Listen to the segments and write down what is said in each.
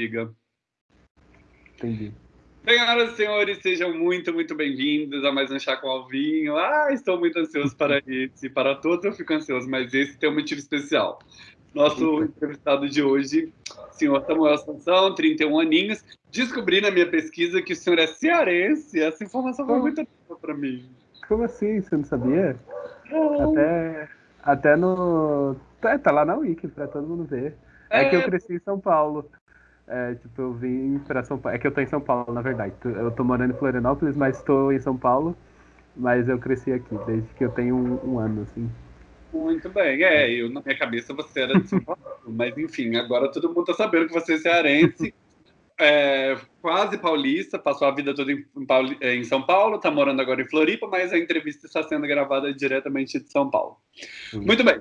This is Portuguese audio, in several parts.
diga. Entendi. Senhoras e senhores, sejam muito, muito bem-vindos a mais um Chá com Alvinho. Ah, estou muito ansioso para esse. Para todos eu fico ansioso, mas esse tem um motivo especial. Nosso entrevistado de hoje, senhor Samuel Sansão, 31 aninhos. Descobri na minha pesquisa que o senhor é cearense. Essa informação foi muito boa para mim. Como assim? Você não sabia? Não. Até, até no. Tá, tá lá na Wiki para todo mundo ver. É, é que eu cresci em São Paulo. É, tipo, eu vim pra São Paulo. É que eu tô em São Paulo, na verdade. Eu tô morando em Florianópolis, mas estou em São Paulo. Mas eu cresci aqui, desde que eu tenho um, um ano, assim. Muito bem, é, eu na minha cabeça você era de São Paulo, mas enfim, agora todo mundo tá sabendo que você é cearense, é, quase paulista, passou a vida toda em, em, São Paulo, tá morando agora em Floripa, mas a entrevista está sendo gravada diretamente de São Paulo. Muito bem,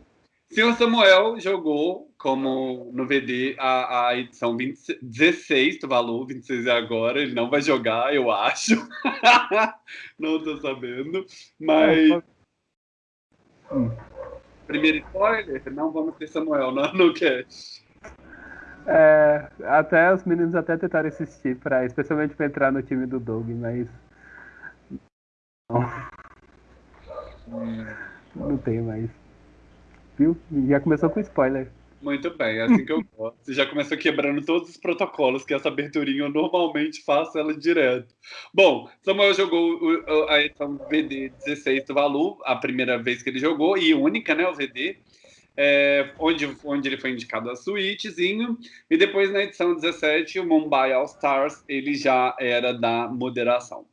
Senhor Samuel jogou como no VD a, a edição 20, 16 do Valor, 26 é agora, ele não vai jogar, eu acho. não tô sabendo, mas. Hum. Primeiro spoiler, não vamos ter Samuel no, no cast. É, até os meninos até tentaram assistir, pra, especialmente para entrar no time do Doug, mas. Não. Hum. Não tem mais viu? Já começou com spoiler. Muito bem, é assim que eu gosto. Você já começou quebrando todos os protocolos, que essa aberturinha eu normalmente faço ela direto. Bom, Samuel jogou a edição VD 16 do Valu, a primeira vez que ele jogou, e única, né, o VD, é, onde, onde ele foi indicado a suítezinho, e depois na edição 17, o Mumbai All Stars, ele já era da moderação.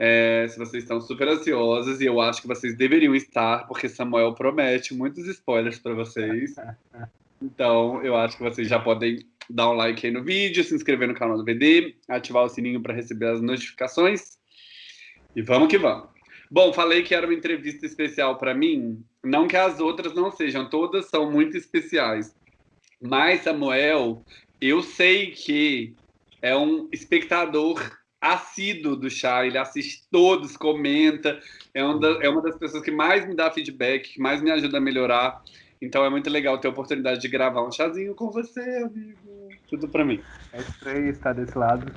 É, se vocês estão super ansiosos, e eu acho que vocês deveriam estar, porque Samuel promete muitos spoilers para vocês. Então, eu acho que vocês já podem dar um like aí no vídeo, se inscrever no canal do VD, ativar o sininho para receber as notificações. E vamos que vamos. Bom, falei que era uma entrevista especial para mim. Não que as outras não sejam, todas são muito especiais. Mas, Samuel, eu sei que é um espectador assíduo do chá, ele assiste todos, comenta, é uma, da, é uma das pessoas que mais me dá feedback, que mais me ajuda a melhorar. Então é muito legal ter a oportunidade de gravar um chazinho com você, amigo. Tudo para mim. É estranho estar desse lado.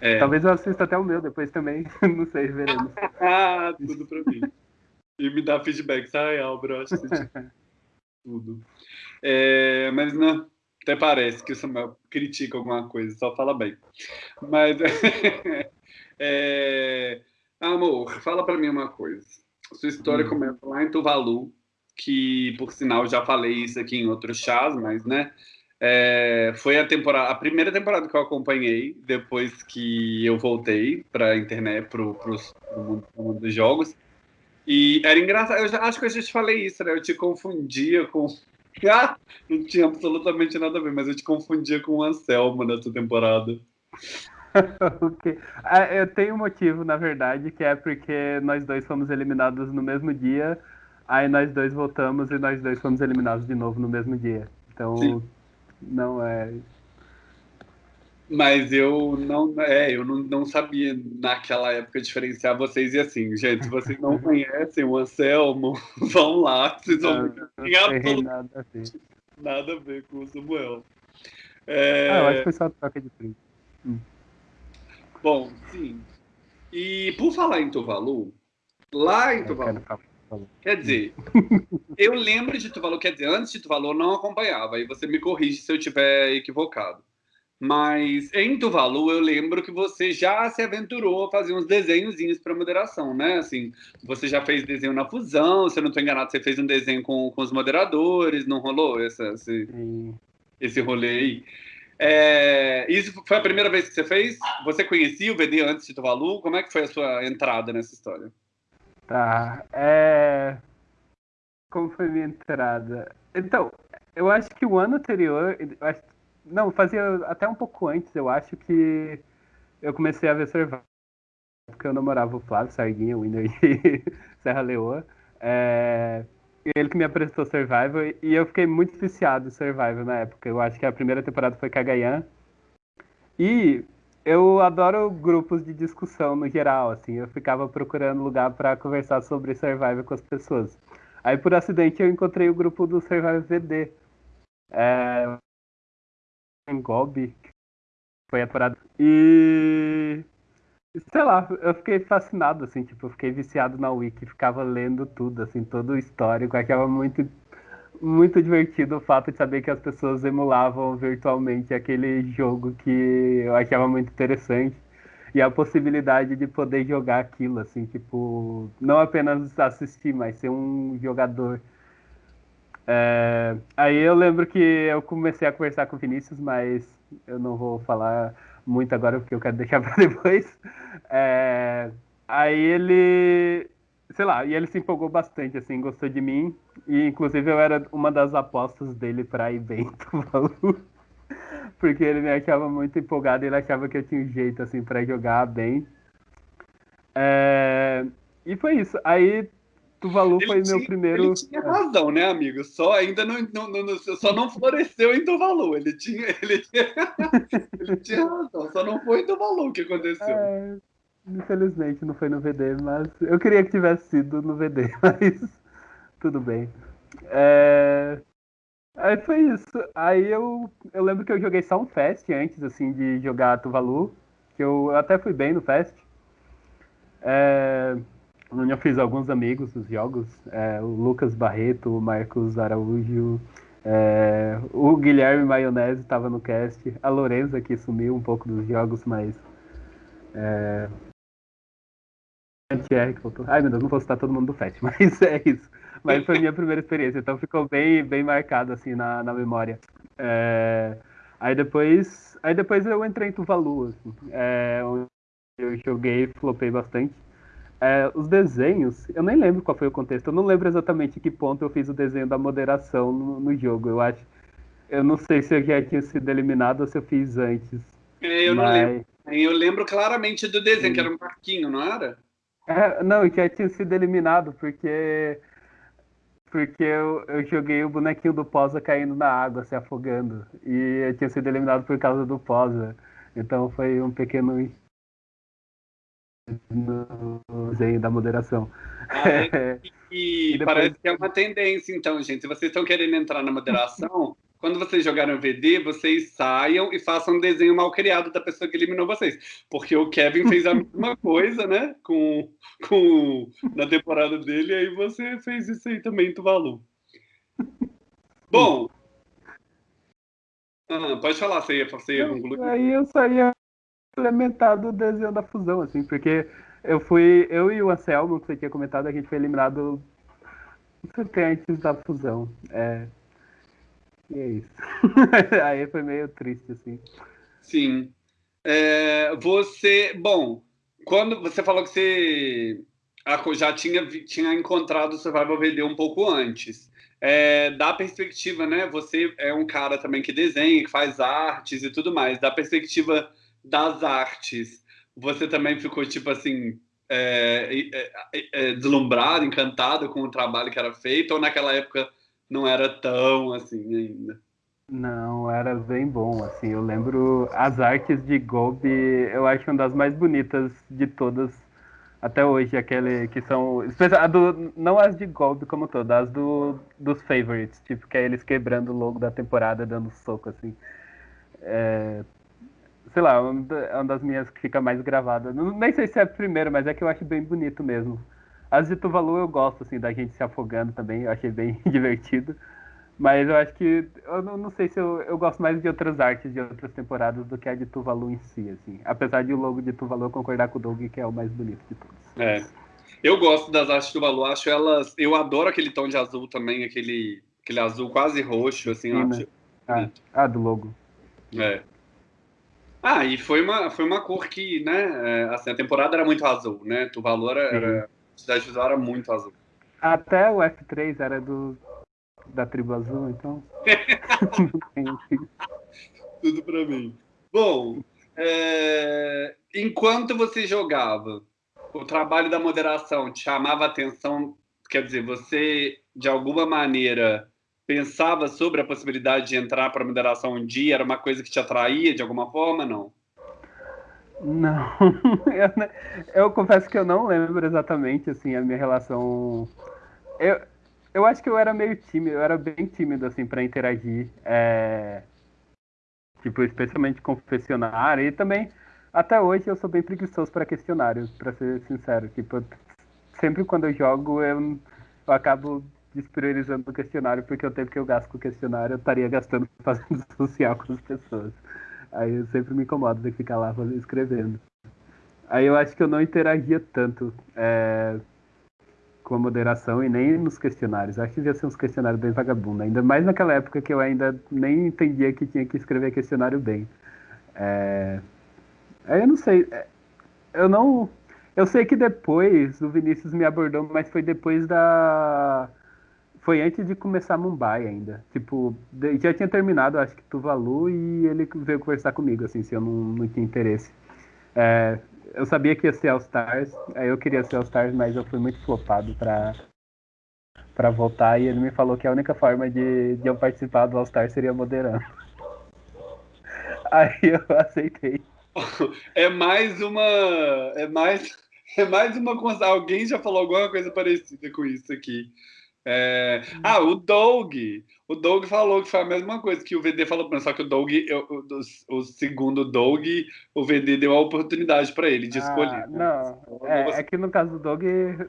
É. Talvez eu assista até o meu depois também. Não sei, veremos. ah, tudo para mim. E me dá feedback, tá, Albro? Acho que tudo. É, mas não, até parece que o Samuel critica alguma coisa, só fala bem. Mas, é... amor, fala para mim uma coisa. Sua história hum. começa lá em Tuvalu, que, por sinal, já falei isso aqui em outros chás, mas, né, é, foi a temporada, a primeira temporada que eu acompanhei depois que eu voltei para a internet, para o mundo, mundo, dos jogos. E era engraçado, eu já, acho que eu já te falei isso, né? Eu te confundia com ah, não tinha absolutamente nada a ver, mas eu te confundia com o Anselmo nessa temporada. okay. ah, eu tenho um motivo, na verdade, que é porque nós dois fomos eliminados no mesmo dia, aí nós dois voltamos e nós dois fomos eliminados de novo no mesmo dia. Então, Sim. não é mas eu não, é, eu não, não sabia naquela época diferenciar vocês e assim, gente, se vocês não conhecem o Anselmo, vão lá, vocês vão não, nada, a ver. nada a ver com o Samuel. É... Ah, eu acho que foi só troca de print. Hum. Bom, sim. E por falar em Tuvalu, lá em Tuvalu, quer dizer, eu lembro de Tuvalu, quer dizer, antes de Tuvalu eu não acompanhava, aí você me corrige se eu estiver equivocado. Mas em Tuvalu eu lembro que você já se aventurou a fazer uns desenhozinhos para moderação, né? Assim, você já fez desenho na fusão, se eu não estou enganado, você fez um desenho com, com os moderadores, não rolou essa, esse, esse rolê aí? É, isso foi a primeira vez que você fez? Você conhecia o VD antes de Tuvalu? Como é que foi a sua entrada nessa história? Tá, é... Como foi minha entrada? Então, eu acho que o ano anterior, acho não, fazia até um pouco antes, eu acho que eu comecei a ver Survival. Porque eu namorava o Flávio Sarguinha, Winner de Serra Leoa. É, ele que me apresentou Survival e eu fiquei muito viciado em Survival na época. Eu acho que a primeira temporada foi Kagayan. E eu adoro grupos de discussão no geral, assim. Eu ficava procurando lugar para conversar sobre Survival com as pessoas. Aí por acidente eu encontrei o grupo do Survival VD. É, Gobi, que foi a parada. E sei lá, eu fiquei fascinado, assim, tipo, eu fiquei viciado na Wiki, ficava lendo tudo, assim, todo o histórico, achava muito, muito divertido o fato de saber que as pessoas emulavam virtualmente aquele jogo que eu achava muito interessante. E a possibilidade de poder jogar aquilo, assim, tipo, não apenas assistir, mas ser um jogador. É... Aí eu lembro que eu comecei a conversar com o Vinícius, mas eu não vou falar muito agora porque eu quero deixar para depois. É, aí ele, sei lá, e ele se empolgou bastante, assim, gostou de mim. E inclusive eu era uma das apostas dele para bem Tuvalu. porque ele me achava muito empolgado ele achava que eu tinha um jeito, assim, para jogar bem. É, e foi isso. Aí Tuvalu ele foi tinha, meu primeiro. Ele tinha razão, né, amigo? Só ainda não, não, não, só não floresceu em Tuvalu. Ele tinha, ele tinha, ele tinha razão. Só não foi em Tuvalu que aconteceu. É, infelizmente não foi no VD, mas eu queria que tivesse sido no VD, mas tudo bem. É... Aí foi isso. Aí eu, eu lembro que eu joguei só um Fest antes, assim, de jogar Tuvalu. Que eu até fui bem no Fest. É eu fiz alguns amigos dos jogos, é, o Lucas Barreto, o Marcos Araújo, é, o Guilherme Maionese estava no cast, a Lorenza que sumiu um pouco dos jogos, mas é, Ai meu Deus, não vou citar todo mundo do FET, mas é isso. Mas foi minha primeira experiência, então ficou bem, bem marcado assim na, na memória. É... Aí depois, aí depois eu entrei em Tuvalu, assim, é, eu joguei, flopei bastante. É, os desenhos, eu nem lembro qual foi o contexto, eu não lembro exatamente que ponto eu fiz o desenho da moderação no, no jogo. Eu acho. Eu não sei se eu já tinha sido eliminado ou se eu fiz antes. É, eu mas... não lembro. Eu lembro claramente do desenho, Sim. que era um parquinho, não era? É, não, já tinha sido eliminado, porque. Porque eu, eu joguei o bonequinho do Posa caindo na água, se afogando. E eu tinha sido eliminado por causa do Posa. Então foi um pequeno no desenho da moderação. Ah, é, e, e depois... parece que é uma tendência, então, gente. Se vocês estão querendo entrar na moderação, quando vocês jogarem o VD, vocês saiam e façam um desenho mal criado da pessoa que eliminou vocês. Porque o Kevin fez a mesma coisa, né? Com, com, na temporada dele, e aí você fez isso aí também, Tuvalu. Bom. Ah, pode falar, você ia, você ia. Aí eu saía implementado o desenho da fusão, assim, porque eu fui, eu e o Anselmo, que você tinha comentado, a gente foi eliminado antes da fusão. É, e é isso. Aí foi meio triste, assim. Sim. É, você, bom, quando você falou que você já tinha, tinha encontrado o Survival VD um pouco antes. É, da perspectiva, né? Você é um cara também que desenha, que faz artes e tudo mais. Da perspectiva das artes, você também ficou, tipo assim, é, é, é, deslumbrado, encantado com o trabalho que era feito, ou naquela época não era tão assim ainda? Não, era bem bom, assim, eu lembro as artes de Gobi, eu acho uma das mais bonitas de todas até hoje, aquele que são, do, não as de Gobi como todas, as do, dos favorites, tipo, que é eles quebrando o logo da temporada, dando soco, assim, é, sei lá, é uma das minhas que fica mais gravada. Nem sei se é a primeira, mas é que eu acho bem bonito mesmo. As de Tuvalu eu gosto, assim, da gente se afogando também, eu achei bem divertido. Mas eu acho que, eu não, não sei se eu, eu gosto mais de outras artes de outras temporadas do que a de Tuvalu em si, assim. Apesar de o logo de Tuvalu eu concordar com o Doug, que é o mais bonito de todos. É. Eu gosto das artes de Tuvalu, acho elas... Eu adoro aquele tom de azul também, aquele, aquele azul quase roxo, assim. Sim, né? ah, ah, do logo. É. Ah, e foi uma, foi uma cor que, né, é, assim, a temporada era muito azul, né? Tuvalu era, era a cidade visual era muito azul. Até o F3 era do, da tribo azul, então... Tudo pra mim. Bom, é, enquanto você jogava, o trabalho da moderação te chamava atenção, quer dizer, você, de alguma maneira pensava sobre a possibilidade de entrar para a moderação um dia? Era uma coisa que te atraía de alguma forma, não? Não, eu, eu, confesso que eu não lembro exatamente assim a minha relação. Eu, eu acho que eu era meio tímido, eu era bem tímido assim para interagir. É... Tipo, especialmente confessionário. E também, até hoje, eu sou bem preguiçoso para questionário, para ser sincero. Tipo, sempre quando eu jogo, eu, eu acabo despriorizando o questionário, porque o tempo que eu gasto com o questionário, eu estaria gastando fazendo social com as pessoas. Aí eu sempre me incomodo de ficar lá escrevendo. Aí eu acho que eu não interagia tanto é, com a moderação e nem nos questionários. Acho que devia ser uns questionários bem vagabundos. Ainda mais naquela época que eu ainda nem entendia que tinha que escrever questionário bem. É... Aí eu não sei. É, eu não. Eu sei que depois o Vinícius me abordou, mas foi depois da. Foi antes de começar Mumbai ainda. Tipo, já tinha terminado, acho que Tuvalu, e ele veio conversar comigo, assim, se eu não, não tinha interesse. É, eu sabia que ia ser All Stars, aí eu queria ser All Stars, mas eu fui muito flopado pra, pra voltar e ele me falou que a única forma de, de eu participar do All Stars seria moderando. Aí eu aceitei. É mais uma. É mais. É mais uma. Alguém já falou alguma coisa parecida com isso aqui. É... Ah, o Doug. O Doug falou que foi a mesma coisa que o VD falou, só que o Doug, eu, o, o, segundo Doug, o VD deu a oportunidade para ele de ah, escolher. Né? Não, é, é, que no caso do Doug,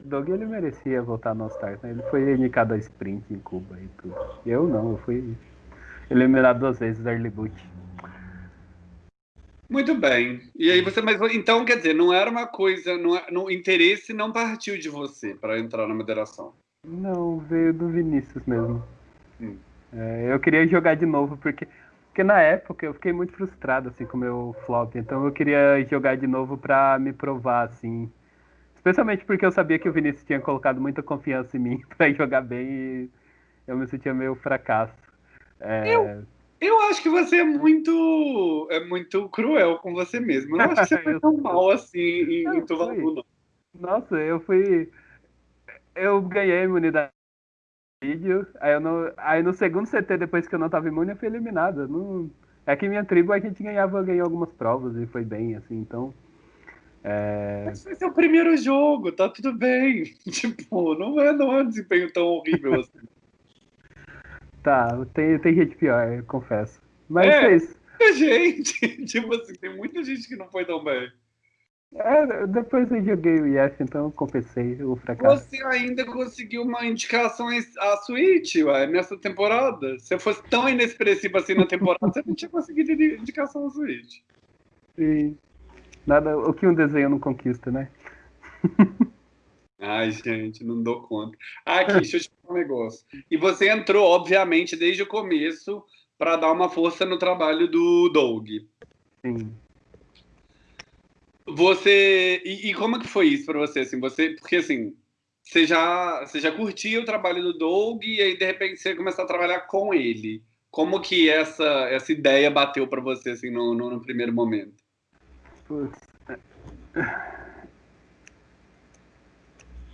Doug ele merecia voltar no Stars, né? Ele foi indicado a sprint em Cuba e tudo. Eu não, eu fui eliminado duas vezes da Early Boot. Muito bem. E aí você, mas então quer dizer, não era uma coisa, não, no interesse não partiu de você para entrar na moderação. Não, veio do Vinícius mesmo. Hum. É, eu queria jogar de novo, porque, porque na época eu fiquei muito frustrado assim, com o meu flop. Então eu queria jogar de novo pra me provar, assim. Especialmente porque eu sabia que o Vinícius tinha colocado muita confiança em mim pra jogar bem e eu me sentia meio fracasso. É... Eu, eu acho que você é muito é muito cruel com você mesmo. Eu não acho que você foi tão mal assim em, em Tuvalu, não. Nossa, eu fui eu ganhei imunidade vídeo, aí, eu não, aí no segundo CT, depois que eu não tava imune, eu fui eliminado. Não, é que minha tribo a gente ganhava, ganhou algumas provas e foi bem, assim, então. É... Mas esse é o primeiro jogo, tá tudo bem. Tipo, não é, não é um desempenho tão horrível assim. tá, tem, tem gente pior, eu confesso. Mas é, é isso. Muita gente, tipo assim, tem muita gente que não foi tão bem. É, depois eu joguei o Yes, então eu compensei o fracasso. Você ainda conseguiu uma indicação à Switch, ué, nessa temporada. Se fosse tão inexpressivo assim na temporada, você não tinha conseguido indicação à Switch. Sim. Nada, o que um desenho não conquista, né? Ai, gente, não dou conta. Aqui, deixa eu te falar um negócio. E você entrou, obviamente, desde o começo para dar uma força no trabalho do Doug. Sim. Você e, e, como é que foi isso para você assim? Você porque assim você já você já curtia o trabalho do Doug e aí de repente você começou a trabalhar com ele. Como que essa essa ideia bateu para você assim no, no, no, primeiro momento?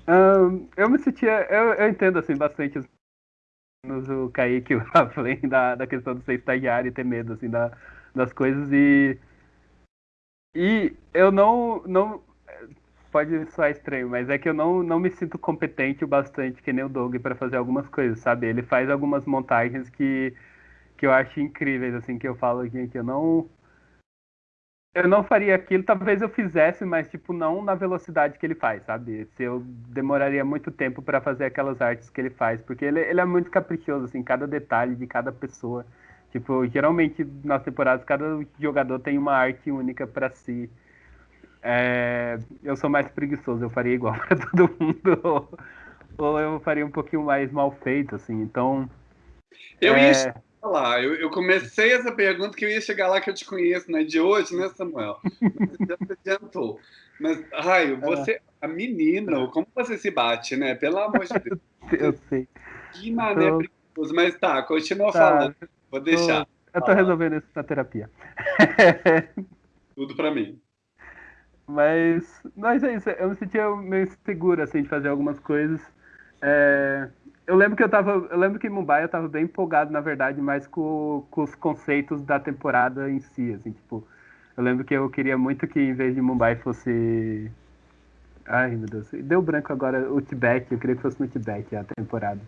Um, eu me sentia eu, eu entendo assim bastante o Kaique e o da, da questão de ser estagiário e ter medo assim da, das coisas e e eu não, não. Pode soar estranho, mas é que eu não, não me sinto competente o bastante, que nem o Doug, para fazer algumas coisas, sabe? Ele faz algumas montagens que, que eu acho incríveis, assim, que eu falo aqui, que eu não. Eu não faria aquilo, talvez eu fizesse, mas, tipo, não na velocidade que ele faz, sabe? Se eu demoraria muito tempo para fazer aquelas artes que ele faz, porque ele, ele é muito caprichoso, assim, cada detalhe de cada pessoa Tipo, geralmente nas temporadas cada jogador tem uma arte única para si. É, eu sou mais preguiçoso, eu faria igual para todo mundo. Ou, ou, eu faria um pouquinho mais mal feito, assim. Então. Eu é... ia lá, eu, eu, comecei essa pergunta que eu ia chegar lá que eu te conheço, não é de hoje, né, Samuel? Você já adiantou. Mas, Raio, é. você, a menina, como você se bate, né? Pelo amor de Deus. eu sei. Que mané então... preguiçoso. Mas tá, continua tá. falando. Vou deixar. Eu tô resolvendo isso na terapia. Tudo pra mim. Mas, mas é isso, eu me sentia meio seguro, assim, de fazer algumas coisas. É, eu lembro que eu tava, eu lembro que em Mumbai eu tava bem empolgado, na verdade, mais com, com os conceitos da temporada em si, assim, tipo, eu lembro que eu queria muito que em vez de Mumbai fosse Ai, meu Deus, deu branco agora o Tibete, eu queria que fosse no Tibete a temporada.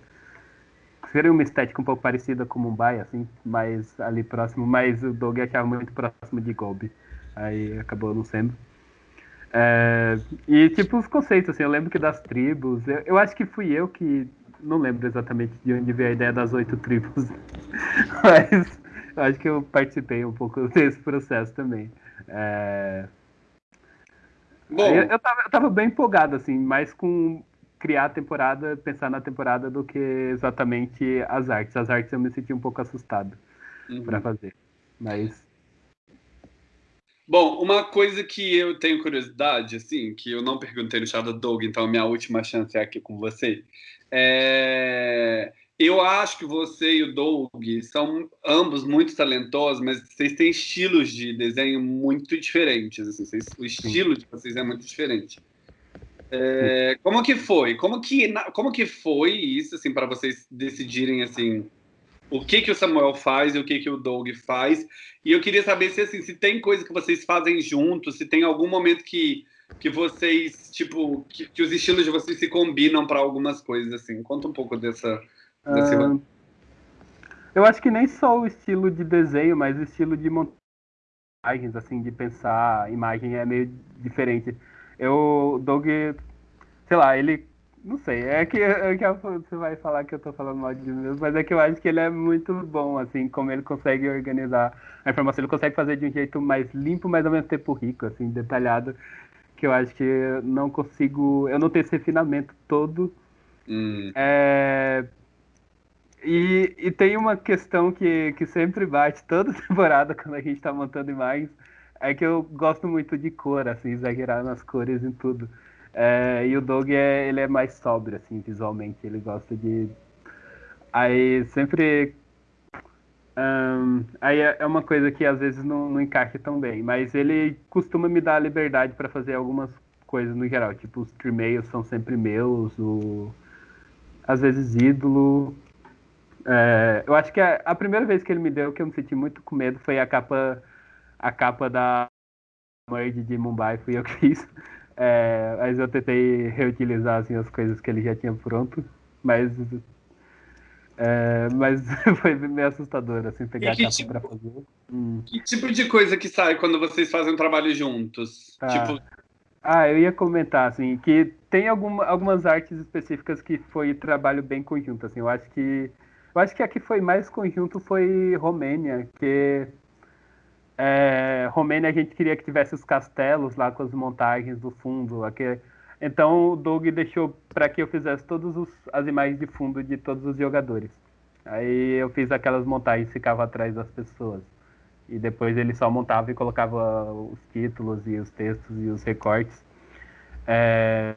Seria uma estética um pouco parecida com Mumbai, assim, mais ali próximo, mas o Doug achava muito próximo de Gobi. Aí acabou não sendo. É, e tipo os conceitos, assim, eu lembro que das tribos, eu, eu, acho que fui eu que não lembro exatamente de onde veio a ideia das oito tribos, mas eu acho que eu participei um pouco desse processo também. É... Bom, eu, eu, tava, eu tava bem empolgado, assim, mais com criar a temporada, pensar na temporada do que exatamente as artes. As artes eu me senti um pouco assustado uhum. para fazer. Mas. Bom, uma coisa que eu tenho curiosidade, assim, que eu não perguntei no Shadow Dog, então a minha última chance é aqui com você. É... Eu acho que você e o Doug são ambos muito talentosos, mas vocês têm estilos de desenho muito diferentes. Assim, vocês, o estilo de vocês é muito diferente. É, como que foi? Como que, como que foi isso, assim, para vocês decidirem, assim, o que que o Samuel faz e o que que o Doug faz? E eu queria saber se, assim, se tem coisa que vocês fazem juntos, se tem algum momento que, que vocês, tipo, que, que os estilos de vocês se combinam para algumas coisas, assim. Conta um pouco dessa... Uh, eu acho que nem só o estilo de desenho, mas o estilo de montagens, assim, de pensar imagem é meio diferente. Eu, Doug, sei lá, ele. Não sei, é que, é que você vai falar que eu tô falando mal de mim mesmo, mas é que eu acho que ele é muito bom, assim, como ele consegue organizar a informação. Ele consegue fazer de um jeito mais limpo, mas ao mesmo tempo rico, assim, detalhado, que eu acho que não consigo. Eu não tenho esse refinamento todo. Hum. É, e, e, tem uma questão que, que sempre bate toda temporada quando a gente tá montando imagens, é que eu gosto muito de cor, assim, exagerar nas cores e tudo. É, e o Doug, é, ele é mais sóbrio, assim, visualmente. Ele gosta de... Aí, sempre... Um, aí é, é uma coisa que às vezes não, não encaixa tão bem. Mas ele costuma me dar a liberdade para fazer algumas coisas no geral. Tipo, os trimeios são sempre meus, o... às vezes ídolo... É, eu acho que a, a primeira vez que ele me deu, que eu me senti muito com medo, foi a capa a capa da Merge de Mumbai fui eu que fiz. É, mas eu tentei reutilizar assim, as coisas que ele já tinha pronto, mas é, mas foi meio assustador assim pegar a capa tipo, para fazer. Hum. Que tipo de coisa que sai quando vocês fazem um trabalho juntos? Ah. Tipo... ah, eu ia comentar assim que tem alguma, algumas artes específicas que foi trabalho bem conjunto assim. Eu acho que eu acho que a que foi mais conjunto foi Romênia, que é, Romênia a gente queria que tivesse os castelos lá com as montagens do fundo. Então o Doug deixou para que eu fizesse todas as imagens de fundo de todos os jogadores. Aí eu fiz aquelas montagens, ficava atrás das pessoas. E depois ele só montava e colocava os títulos e os textos e os recortes. É...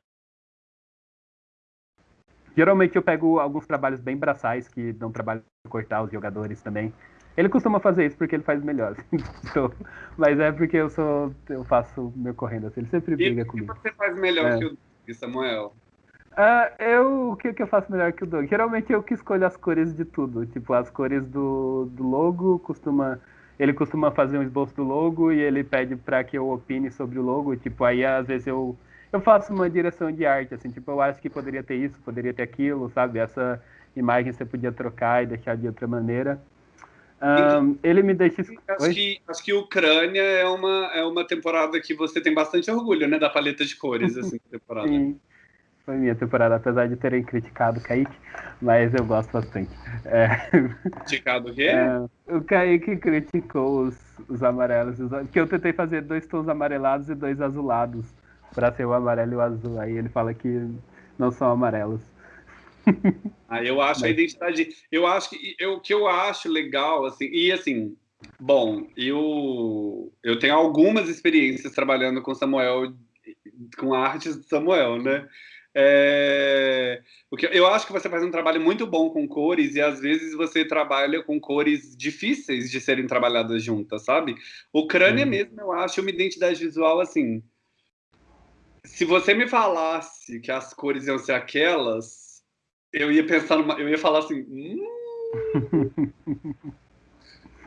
Geralmente eu pego alguns trabalhos bem braçais que dão trabalho de cortar os jogadores também. Ele costuma fazer isso porque ele faz melhor. então, mas é porque eu sou. Eu faço meu correndo assim. Ele sempre briga e comigo. O que você faz melhor é. que o Doug, Samuel? Uh, eu, o que, que eu faço melhor que o Doug? Geralmente eu que escolho as cores de tudo. Tipo, as cores do, do logo, costuma. Ele costuma fazer um esboço do logo e ele pede para que eu opine sobre o logo. Tipo, aí às vezes eu, eu faço uma direção de arte, assim, tipo, eu acho que poderia ter isso, poderia ter aquilo, sabe? Essa imagem você podia trocar e deixar de outra maneira. Um, ele me deixa. Acho que, acho que Ucrânia é uma, é uma temporada que você tem bastante orgulho, né? Da paleta de cores, assim, temporada. Sim, foi minha temporada, apesar de terem criticado o Kaique, mas eu gosto bastante. É... Criticado o quê? É, o Kaique criticou os, os amarelos, que eu tentei fazer dois tons amarelados e dois azulados, para ser o amarelo e o azul. Aí ele fala que não são amarelos. Aí eu acho a identidade. Eu acho que o que eu acho legal, assim, e assim, bom, eu, eu tenho algumas experiências trabalhando com Samuel, com artes de Samuel, né? É, porque eu acho que você faz um trabalho muito bom com cores e às vezes você trabalha com cores difíceis de serem trabalhadas juntas, sabe? O crânio uhum. mesmo, eu acho uma identidade visual assim. Se você me falasse que as cores iam ser aquelas, eu ia pensar numa, eu ia falar assim. Hum...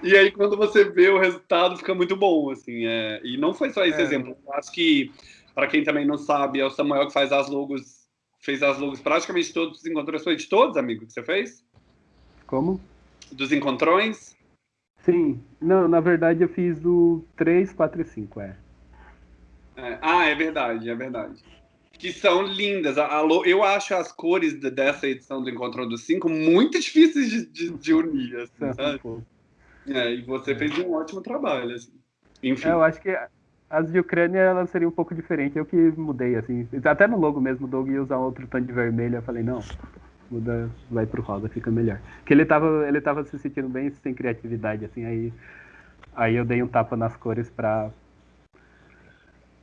e aí quando você vê o resultado fica muito bom, assim. É... E não foi só esse é. exemplo. Eu acho que para quem também não sabe, é o Samuel que faz as logos, fez as logos praticamente todos, encontrou de todos, amigo, que você fez? Como? Dos encontrões? Sim. Não, na verdade eu fiz do 3, 4 e 5, é. é. Ah, é verdade, é verdade. Que são lindas. Eu acho as cores dessa edição do Encontrão dos 5 muito difíceis de, de, de unir, assim, sabe? É, e você fez um ótimo trabalho, assim. Enfim. É, eu acho que as de Ucrânia elas seriam um pouco diferentes. Eu que mudei, assim. Até no logo mesmo, o Doug ia usar outro tom de vermelho. Eu falei, não, muda, vai pro rosa, fica melhor. Porque ele tava, ele tava se sentindo bem sem criatividade, assim, aí, aí eu dei um tapa nas cores pra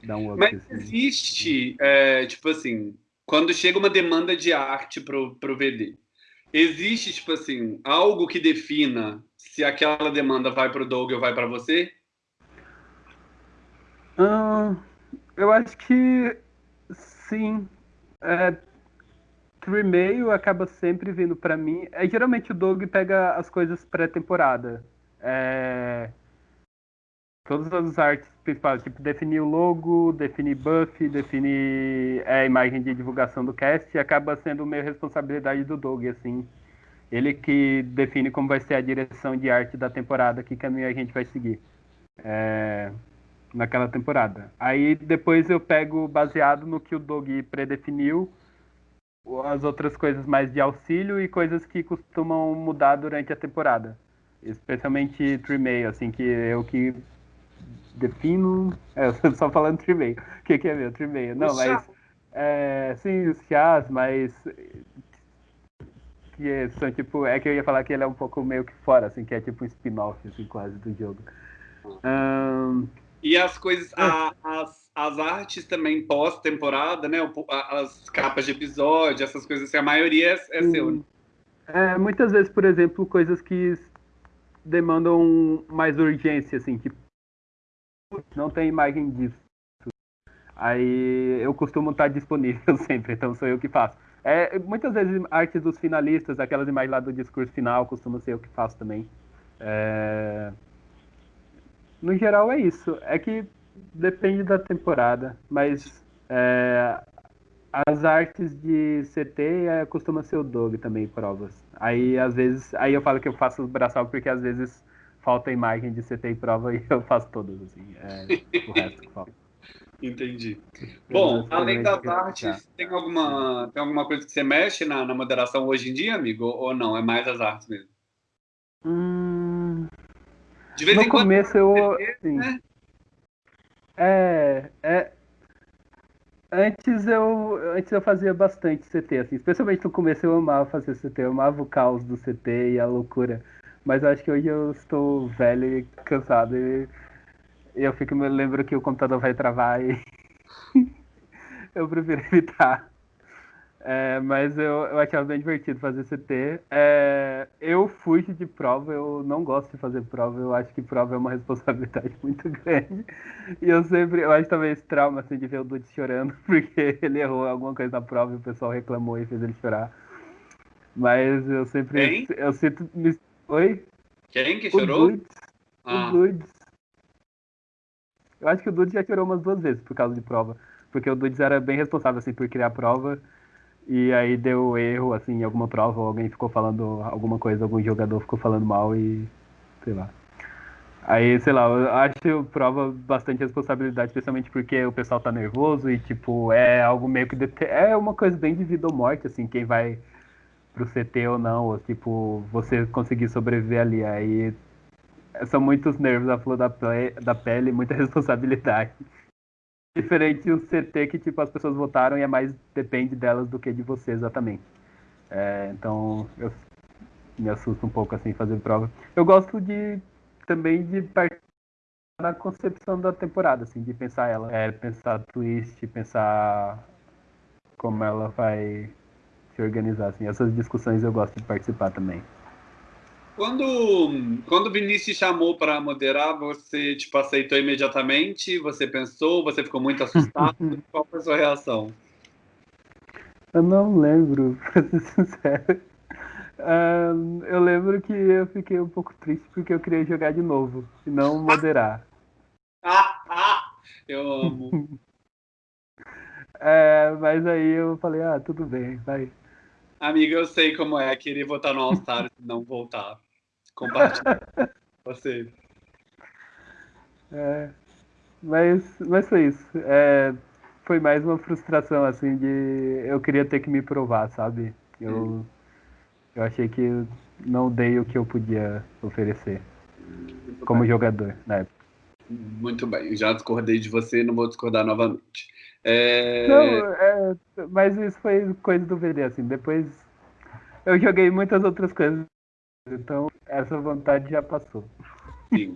um up. Mas assim. existe, é, tipo assim, quando chega uma demanda de arte pro, pro VD, existe, tipo assim, algo que defina se aquela demanda vai pro Doug ou vai para você? Hum, eu acho que sim. É, Tremail acaba sempre vindo para mim. É, geralmente o Doug pega as coisas pré-temporada. É, todas as artes principais, tipo definir o logo, definir buff, definir é, a imagem de divulgação do cast, acaba sendo meio responsabilidade do Doug, assim. Ele que define como vai ser a direção de arte da temporada, que caminho a gente vai seguir. É, naquela temporada. Aí depois eu pego baseado no que o Doug predefiniu as outras coisas mais de auxílio e coisas que costumam mudar durante a temporada. Especialmente Tremail, assim, que eu que defino. É, só falando Tremail. O que, que é meu? Tremail. Não, mas. É, sim, os chás, mas. Que são tipo. É que eu ia falar que ele é um pouco meio que fora, assim, que é tipo um spin-off, assim, quase do jogo. Um, e as coisas, a, as, as artes também pós-temporada, né? As capas de episódio, essas coisas assim, a maioria é, é seu. Né? É, muitas vezes, por exemplo, coisas que demandam mais urgência, assim, tipo, não tem imagem disso. Aí eu costumo estar disponível sempre, então sou eu que faço. É, muitas vezes artes dos finalistas, aquelas imagens lá do discurso final, costuma ser eu que faço também. É... No geral é isso. É que depende da temporada, mas é, as artes de CT é, costuma ser o Dog também, provas. Aí às vezes, aí eu falo que eu faço o braçal porque às vezes falta imagem de CT e prova e eu faço todas, assim. É, o resto que falta. Entendi. Bom, além das artes, tem alguma, tem alguma coisa que você mexe na, na moderação hoje em dia, amigo? Ou não? É mais as artes mesmo? Hum, de vez no em quando. Começo eu. Assim, né? É, é. Antes eu, antes eu fazia bastante CT, assim, especialmente no começo eu amava fazer CT, eu amava o caos do CT e a loucura. Mas eu acho que hoje eu estou velho e cansado e eu fico me lembro que o computador vai travar e eu prefiro evitar. É, mas eu, eu achava bem divertido fazer CT. É, eu fujo de prova, eu não gosto de fazer prova, eu acho que prova é uma responsabilidade muito grande. E eu sempre, eu acho também esse trauma assim, de ver o Dude chorando, porque ele errou alguma coisa na prova e o pessoal reclamou e fez ele chorar. Mas eu sempre. Eu sinto. Me... Oi? Quem que chorou? Dudes, ah. O Dudes. Eu acho que o Dudes já chorou umas duas vezes por causa de prova. Porque o Dudes era bem responsável assim, por criar a prova. E aí deu erro, assim, em alguma prova, alguém ficou falando alguma coisa, algum jogador ficou falando mal e. sei lá. Aí, sei lá, eu acho prova bastante responsabilidade, especialmente porque o pessoal tá nervoso e, tipo, é algo meio que. É uma coisa bem de vida ou morte, assim, quem vai pro CT ou não, ou, tipo, você conseguir sobreviver ali. Aí são muitos nervos a flor da, da pele, muita responsabilidade diferente do CT que tipo as pessoas votaram e é mais depende delas do que de você exatamente. É, então eu me assusto um pouco assim fazer prova. Eu gosto de também de participar na concepção da temporada, assim, de pensar ela, é, pensar twist, pensar como ela vai organizar, assim. Essas discussões eu gosto de participar também. Quando, quando o Vinícius chamou para moderar, você tipo, aceitou imediatamente? Você pensou? Você ficou muito assustado? Qual foi a sua reação? Eu não lembro, para ser sincero. Uh, eu lembro que eu fiquei um pouco triste porque eu queria jogar de novo e não moderar. ah, ah, eu amo. é, mas aí eu falei, ah, tudo bem, vai. Amiga, eu sei como é querer votar no All-Star e não voltar. Compartilha. Você. É, mas, mas foi isso. É, foi mais uma frustração, assim, de eu queria ter que me provar, sabe? Eu, hum. eu achei que não dei o que eu podia oferecer Muito como bem. jogador na época. Muito bem, já discordei de você, não vou discordar novamente. É... Não, é, mas isso foi coisa do VD, assim. Depois eu joguei muitas outras coisas. Então essa vontade já passou. Sim.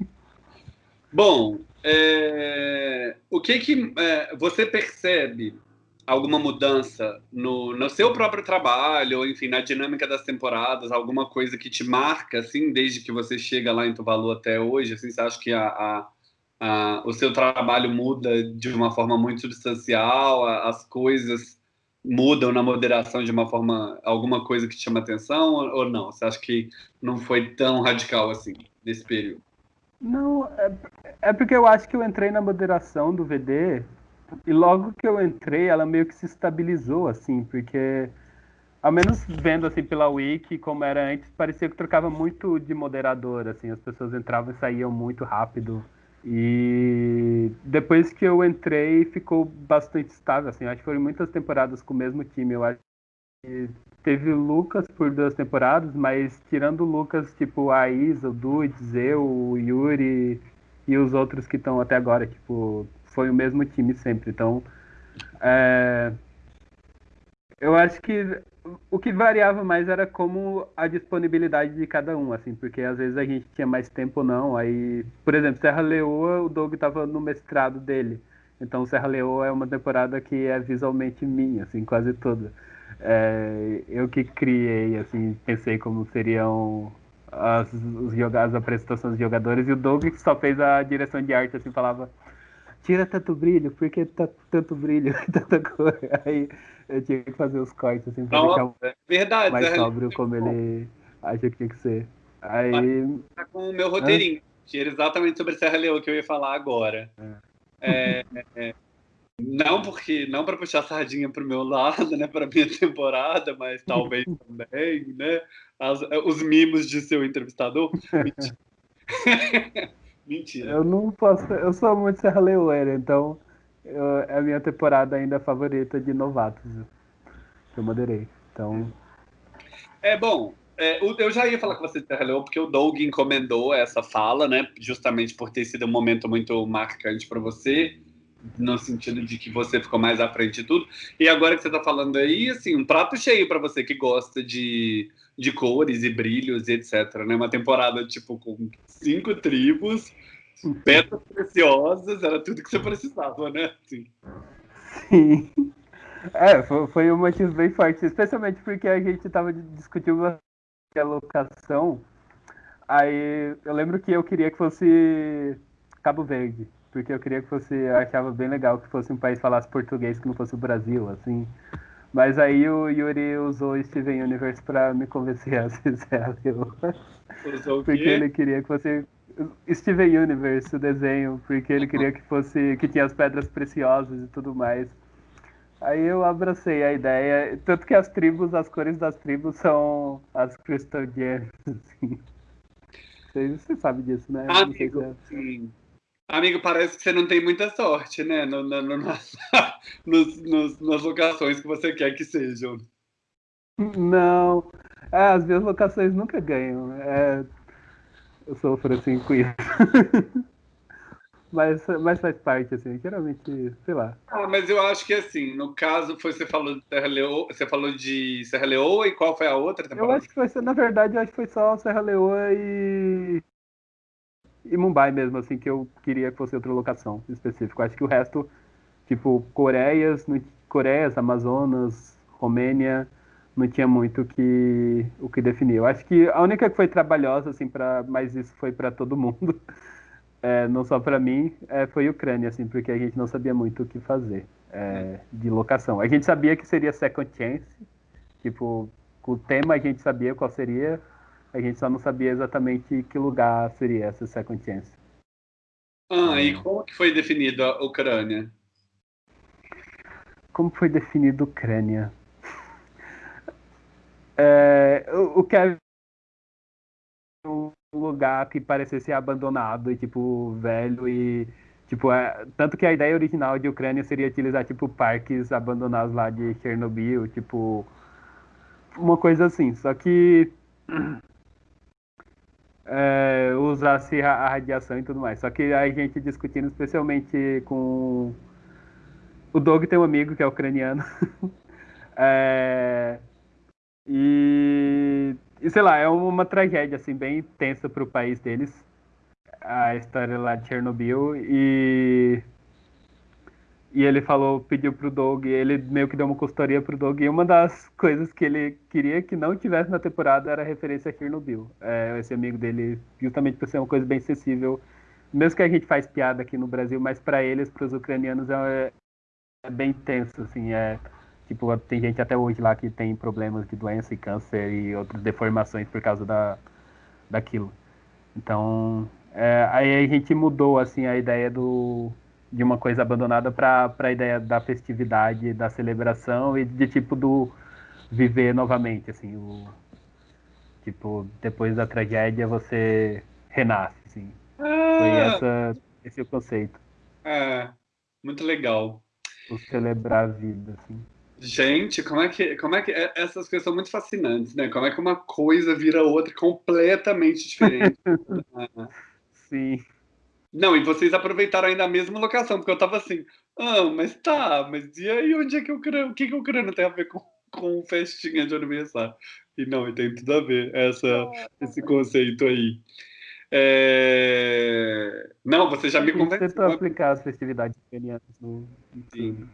Bom, é... o que que é, você percebe alguma mudança no, no seu próprio trabalho, ou enfim, na dinâmica das temporadas, alguma coisa que te marca, assim, desde que você chega lá em Tuvalu até hoje, assim, você acha que a, a ah, o seu trabalho muda de uma forma muito substancial, as coisas mudam na moderação de uma forma, alguma coisa que te chama atenção ou não? Você acha que não foi tão radical assim nesse período? Não, é, é porque eu acho que eu entrei na moderação do VD e logo que eu entrei, ela meio que se estabilizou, assim, porque ao menos vendo assim pela wiki como era antes, parecia que trocava muito de moderador, assim, as pessoas entravam e saíam muito rápido. E depois que eu entrei, ficou bastante estável. Assim, acho que foram muitas temporadas com o mesmo time. Eu acho que teve Lucas por duas temporadas, mas tirando o Lucas, tipo a Isa, o Dudes, eu, o Yuri e os outros que estão até agora, tipo, foi o mesmo time sempre. Então, é... eu acho que o que variava mais era como a disponibilidade de cada um, assim, porque às vezes a gente tinha mais tempo ou não. Aí, por exemplo, Serra Leoa, o Doug estava no mestrado dele. Então, Serra Leoa é uma temporada que é visualmente minha, assim, quase toda. É, eu que criei, assim, pensei como seriam as, os, as apresentações dos jogadores, e o Doug só fez a direção de arte, assim, falava tira tanto brilho, porque tá tanto brilho, tanta cor. Aí eu tinha que fazer os cortes assim pra deixar é verdade, mais é sóbrio como ele acha que tinha que ser. Aí. Tá com o meu roteirinho, que era exatamente sobre Serra Leoa que eu ia falar agora. É. É, é, não porque não para puxar a sardinha pro meu lado, né, para minha temporada, mas talvez também, né, as, os mimos de seu entrevistador. Mentira. Eu não posso. Eu sou muito Serra Leoeira, então eu, é a minha temporada ainda favorita de novatos. Eu moderei. Então. É bom. É, eu já ia falar com você de Serra Leoa, porque o Doug encomendou essa fala, né? Justamente por ter sido um momento muito marcante para você, no sentido de que você ficou mais à frente de tudo. E agora que você está falando aí, assim, um prato cheio para você que gosta de de cores e brilhos e etc. Né? Uma temporada tipo com cinco tribos, pedras preciosas, era tudo que você precisava, né? Sim. Sim. É, foi um motivo bem forte, especialmente porque a gente estava discutindo a locação. Aí eu lembro que eu queria que fosse Cabo Verde, porque eu queria que fosse, eu achava bem legal que fosse um país que falasse português que não fosse o Brasil, assim. Mas aí o Yuri usou Steven Universe pra me convencer a ser Usou Porque ele queria que fosse. Steven Universe, o desenho, porque ele queria que fosse. que tinha as pedras preciosas e tudo mais. Aí eu abracei a ideia, tanto que as tribos, as cores das tribos são as Crystal Gems, assim. Você, você sabe disso, né? Amigo, é... sim. Amigo, parece que você não tem muita sorte, né? No, no, no, nos, nos, nas locações que você quer que sejam. Não. É, as minhas locações nunca ganham. É, eu sofro assim com isso. mas, mas faz parte, assim, geralmente, sei lá. Ah, mas eu acho que assim, no caso, foi, você falou de Serra Leoa, você falou de Serra Leoa e qual foi a outra temporada? Eu acho que foi, na verdade, eu acho que foi só Serra Leoa e e Mumbai mesmo, assim, que eu queria que fosse outra locação específica. Acho que o resto, tipo, Coreias, Coreias, Amazonas, Romênia, não tinha muito que, o que definir. Eu acho que a única que foi trabalhosa, assim, para mas isso foi para todo mundo, é, não só para mim, é, foi Ucrânia, assim, porque a gente não sabia muito o que fazer é, de locação. A gente sabia que seria Second Chance, tipo, o tema a gente sabia qual seria, a gente só não sabia exatamente que lugar seria essa Second Chance. Ah, e como que foi definido a Ucrânia? Como foi definido a Ucrânia? É, o, o Kevin um lugar que parecesse abandonado e tipo velho e tipo é, tanto que a ideia original de Ucrânia seria utilizar tipo parques abandonados lá de Chernobyl tipo uma coisa assim só que é, usasse a radiação e tudo mais. Só que a gente discutindo especialmente com o Doug tem um amigo que é ucraniano. É, e e sei lá, é uma tragédia assim bem tensa para o país deles, a história lá de Chernobyl. E e ele falou, pediu pro Doug, ele meio que deu uma consultoria pro Doug, e uma das coisas que ele queria que não tivesse na temporada era a referência a Chernobyl. É, esse amigo dele, justamente por ser uma coisa bem acessível, mesmo que a gente faz piada aqui no Brasil, mas para eles, para os ucranianos, é, é, bem tenso, assim, é Tipo, tem gente até hoje lá que tem problemas de doença e câncer e outras deformações por causa da, daquilo. Então, é, aí a gente mudou, assim, a ideia do, de uma coisa abandonada para a ideia da festividade, da celebração e de tipo do viver novamente, assim, o tipo depois da tragédia você renasce, assim. Ah, Foi essa esse é o conceito. É, muito legal. O celebrar a vida, assim. Gente, como é que, como é que é, essas coisas são muito fascinantes, né? Como é que uma coisa vira outra completamente diferente. Sim. Não, e vocês aproveitaram ainda a mesma locação, porque eu tava assim, ah, mas tá, mas e aí onde é que o crânio, o que, que o crânio tem a ver com, com festinha de aniversário? E não, e tem tudo a ver, essa, esse conceito aí. É... Não, você já me convenceu. Tentou aplicar as festividades ucranianas no... Sim.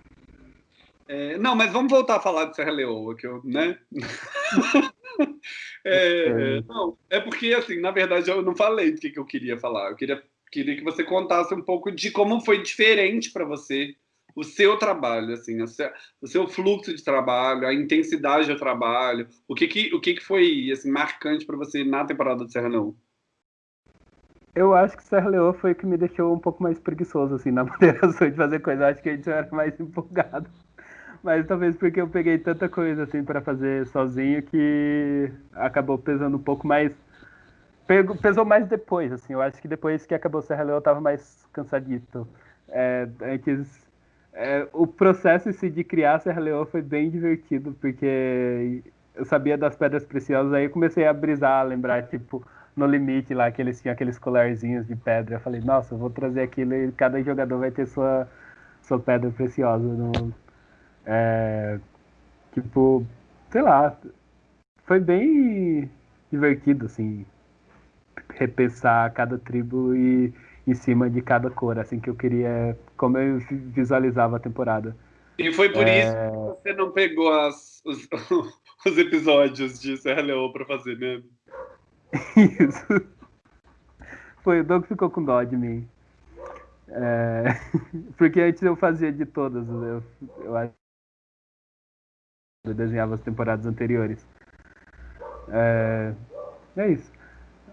É, não, mas vamos voltar a falar de Serra Leoa, que eu, né? é, é, não, é porque, assim, na verdade, eu não falei do que, que eu queria falar. Eu queria, queria que você contasse um pouco de como foi diferente para você o seu trabalho, assim, o seu, o seu, fluxo de trabalho, a intensidade do trabalho, o que que, o que, que foi assim, marcante para você na temporada de Serra Leoa? Eu acho que Serra Leoa foi o que me deixou um pouco mais preguiçoso, assim, na moderação de fazer coisa. Acho que a gente era mais empolgado. Mas talvez porque eu peguei tanta coisa assim para fazer sozinho que acabou pesando um pouco mais. Pesou mais depois, assim. Eu acho que depois que acabou Serra Leoa eu tava mais cansadito. É, antes. É, o processo de criar Serra Leoa foi bem divertido, porque eu sabia das pedras preciosas, aí eu comecei a brisar, a lembrar, tipo, no limite lá, que eles tinham aqueles colarzinhos de pedra. Eu falei, nossa, eu vou trazer aquilo e cada jogador vai ter sua, sua pedra preciosa no, é, tipo, sei lá, foi bem divertido, assim, repensar cada tribo e em cima de cada cor, assim, que eu queria, como eu visualizava a temporada. E foi por é... isso que você não pegou as, os, os episódios de Serra Leoa pra fazer, né? Isso. Foi, o Doug ficou com dó de mim. É... Porque antes eu fazia de todas, eu, eu acho eu desenhava as temporadas anteriores. É, é isso.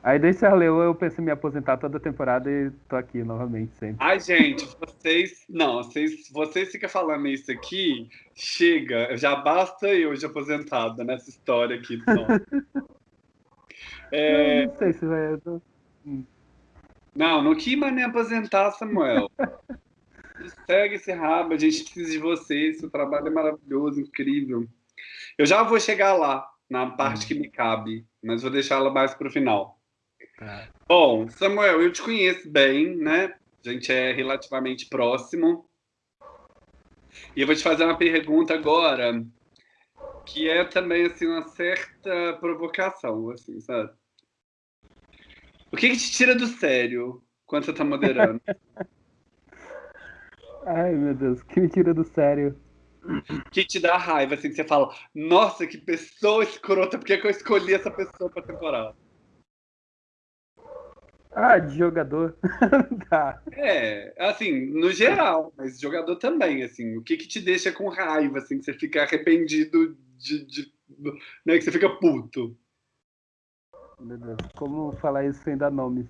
Aí desde Serra Leoa eu pensei em me aposentar toda a temporada e tô aqui novamente sempre. Ai, gente, vocês. Não, vocês, vocês ficam falando isso aqui, chega, já basta eu de aposentada nessa história aqui. é... Não, não sei se vai. Tô... Hum. Não, não quis mais nem aposentar, Samuel. Segue esse rabo, a gente precisa de vocês, seu trabalho é maravilhoso, incrível. Eu já vou chegar lá, na parte que me cabe, mas vou deixá-la mais para o final. Tá. Bom, Samuel, eu te conheço bem, né? A gente é relativamente próximo. E eu vou te fazer uma pergunta agora, que é também assim uma certa provocação, assim, sabe? O que, que te tira do sério quando você está moderando? Ai, meu Deus, o que me tira do sério? que te dá raiva, assim, que você fala, nossa, que pessoa escrota, por que, que eu escolhi essa pessoa pra temporada? Ah, de jogador. tá. É, assim, no geral, mas jogador também, assim, o que que te deixa com raiva, assim, que você fica arrependido de, de né, que você fica puto? Meu Deus, como falar isso sem dar nomes?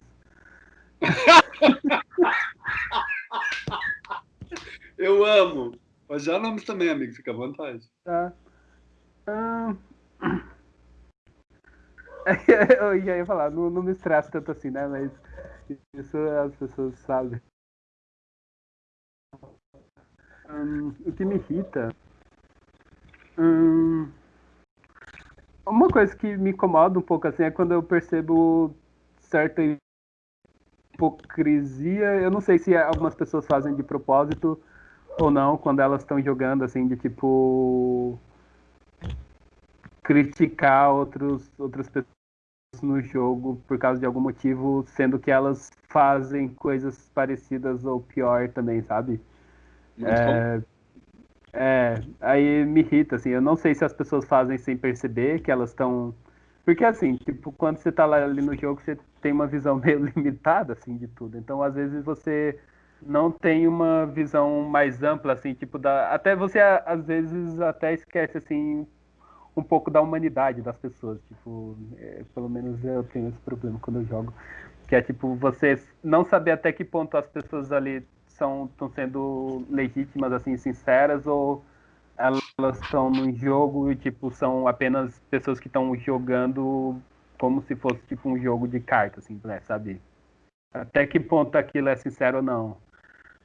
Eu amo. Pode dar nomes também, amigo, fica à vontade. Tá. Ah, eu já ia falar, não, não me estressa tanto assim, né? Mas isso as pessoas sabem. Hum, o que me irrita. Hum, uma coisa que me incomoda um pouco assim é quando eu percebo certa hipocrisia. Eu não sei se algumas pessoas fazem de propósito ou não, quando elas estão jogando assim, de tipo criticar outros, outras pessoas no jogo por causa de algum motivo, sendo que elas fazem coisas parecidas ou pior também, sabe? É, é, aí me irrita, assim, eu não sei se as pessoas fazem sem perceber que elas estão. Porque assim, tipo, quando você tá lá ali no jogo, você tem uma visão meio limitada, assim, de tudo. Então, às vezes, você não tem uma visão mais ampla, assim, tipo, da. Até você, às vezes, até esquece, assim, um pouco da humanidade das pessoas. Tipo, é, pelo menos eu tenho esse problema quando eu jogo. Que é, tipo, você não saber até que ponto as pessoas ali estão sendo legítimas, assim, sinceras, ou elas estão num jogo e, tipo, são apenas pessoas que estão jogando como se fosse, tipo, um jogo de cartas, assim, né, sabe? Até que ponto aquilo é sincero ou não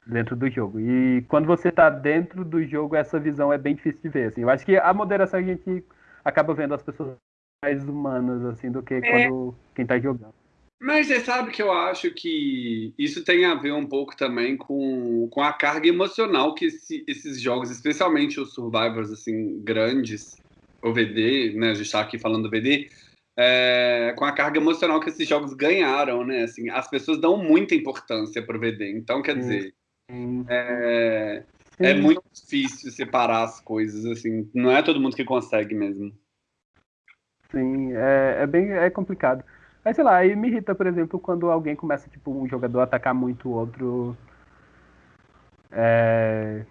dentro do jogo. E quando você está dentro do jogo, essa visão é bem difícil de ver. Assim. Eu acho que a moderação a gente acaba vendo as pessoas mais humanas assim do que é. quando quem está jogando. Mas você sabe que eu acho que isso tem a ver um pouco também com, com a carga emocional que esse, esses jogos, especialmente os Survivors assim grandes, o VD, né? A gente está aqui falando do VD, é, com a carga emocional que esses jogos ganharam, né? Assim, as pessoas dão muita importância para o VD. Então, quer dizer, é, é muito difícil separar as coisas, assim. Não é todo mundo que consegue mesmo. Sim, é, é bem é complicado. Mas sei lá, aí me irrita, por exemplo, quando alguém começa, tipo, um jogador a atacar muito o outro. É,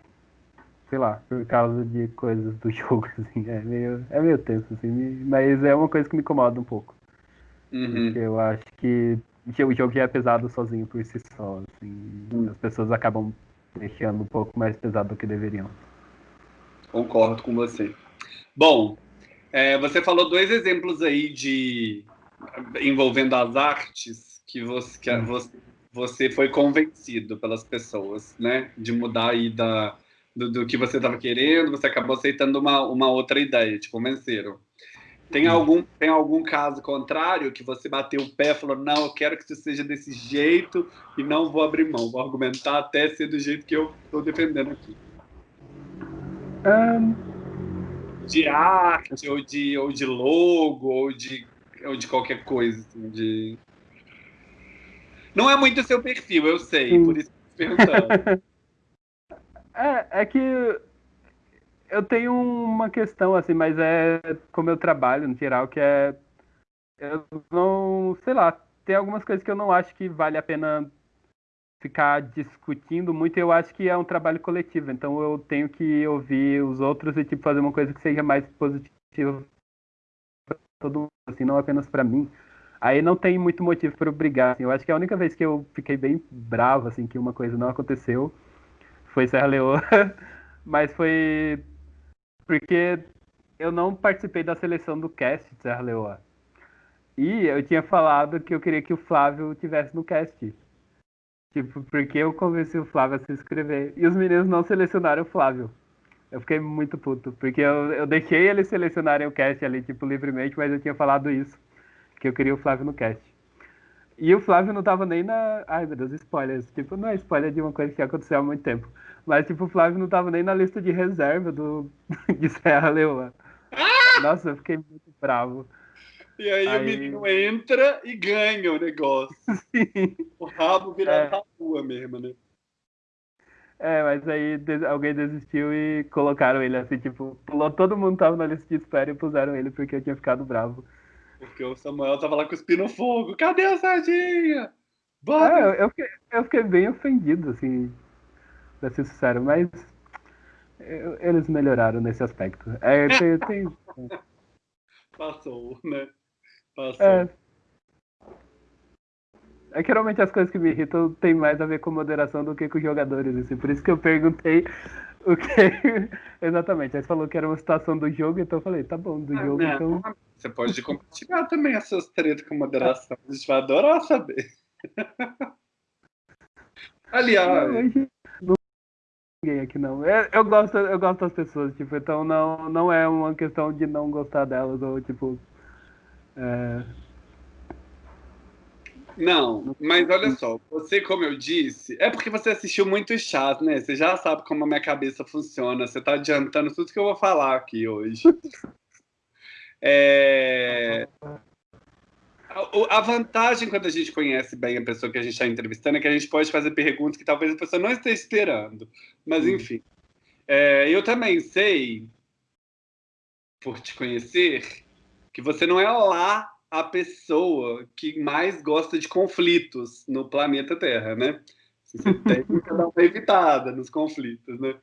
sei lá, por causa de coisas do jogo, assim. É meio, é meio tenso, assim. Mas é uma coisa que me incomoda um pouco. Uhum. Porque eu acho que o jogo já é pesado sozinho por si só, assim. Uhum. As pessoas acabam deixando um pouco mais pesado do que deveriam. Concordo com você. Bom, é, você falou dois exemplos aí de envolvendo as artes que você, que você, você foi convencido pelas pessoas, né? De mudar aí da, do, do que você estava querendo, você acabou aceitando uma, uma outra ideia, te convenceram. Tem hum. algum, tem algum caso contrário que você bateu o pé e falou, não, eu quero que isso seja desse jeito e não vou abrir mão, vou argumentar até ser do jeito que eu estou defendendo aqui? Um... De arte, ou de, ou de logo, ou de ou de qualquer coisa, assim, de... Não é muito seu perfil, eu sei, Sim. por isso que perguntando. é, é que eu tenho uma questão, assim, mas é como eu trabalho, no geral, que é... Eu não... Sei lá, tem algumas coisas que eu não acho que vale a pena ficar discutindo muito, eu acho que é um trabalho coletivo, então eu tenho que ouvir os outros e tipo fazer uma coisa que seja mais positiva todo mundo, assim, não apenas para mim. Aí não tem muito motivo para brigar. Assim. Eu acho que a única vez que eu fiquei bem bravo, assim, que uma coisa não aconteceu, foi Serra Leoa. Mas foi porque eu não participei da seleção do cast de Serra Leoa. E eu tinha falado que eu queria que o Flávio tivesse no cast. Tipo, porque eu convenci o Flávio a se inscrever. E os meninos não selecionaram o Flávio. Eu fiquei muito puto, porque eu, eu deixei eles selecionarem o cast ali, tipo, livremente, mas eu tinha falado isso, que eu queria o Flávio no cast. E o Flávio não tava nem na. Ai meu Deus, spoilers. Tipo, não é spoiler de uma coisa que aconteceu há muito tempo. Mas, tipo, o Flávio não tava nem na lista de reserva do... de Serra Leoa. Ah! Nossa, eu fiquei muito bravo. E aí, aí, o menino entra e ganha o negócio. Sim. O rabo vira é. rua mesmo, né? É, mas aí alguém desistiu e colocaram ele assim, tipo, pulou, todo mundo tava na lista de espera e puseram ele porque eu tinha ficado bravo. Porque o Samuel tava lá cuspindo fogo. Cadê a sardinha? Bota! É, eu, eu, fiquei, eu fiquei bem ofendido, assim, pra ser sincero, mas eu, eles melhoraram nesse aspecto. É, tem, tem... Passou, né? Passou. É. É que geralmente as coisas que me irritam tem mais a ver com moderação do que com jogadores, assim. Por isso que eu perguntei o que. Exatamente. Aí você falou que era uma situação do jogo, então eu falei, tá bom, do ah, jogo, não, então. Você pode compartilhar também as suas tretas com moderação. A gente vai adorar saber. Aliás. Não, ninguém aqui não. É, eu gosto, eu gosto das pessoas, tipo, então não, não é uma questão de não gostar delas, ou tipo. É... Não, mas olha só, você, como eu disse, é porque você assistiu muito chás, né? Você já sabe como a minha cabeça funciona. Você tá adiantando tudo que eu vou falar aqui hoje. É... A vantagem quando a gente conhece bem a pessoa que a gente está entrevistando é que a gente pode fazer perguntas que talvez a pessoa não esteja esperando. Mas, enfim. É, eu também sei, por te conhecer, que você não é lá a pessoa que mais gosta de conflitos no planeta Terra, né? Você tem que dar uma evitada nos conflitos, né?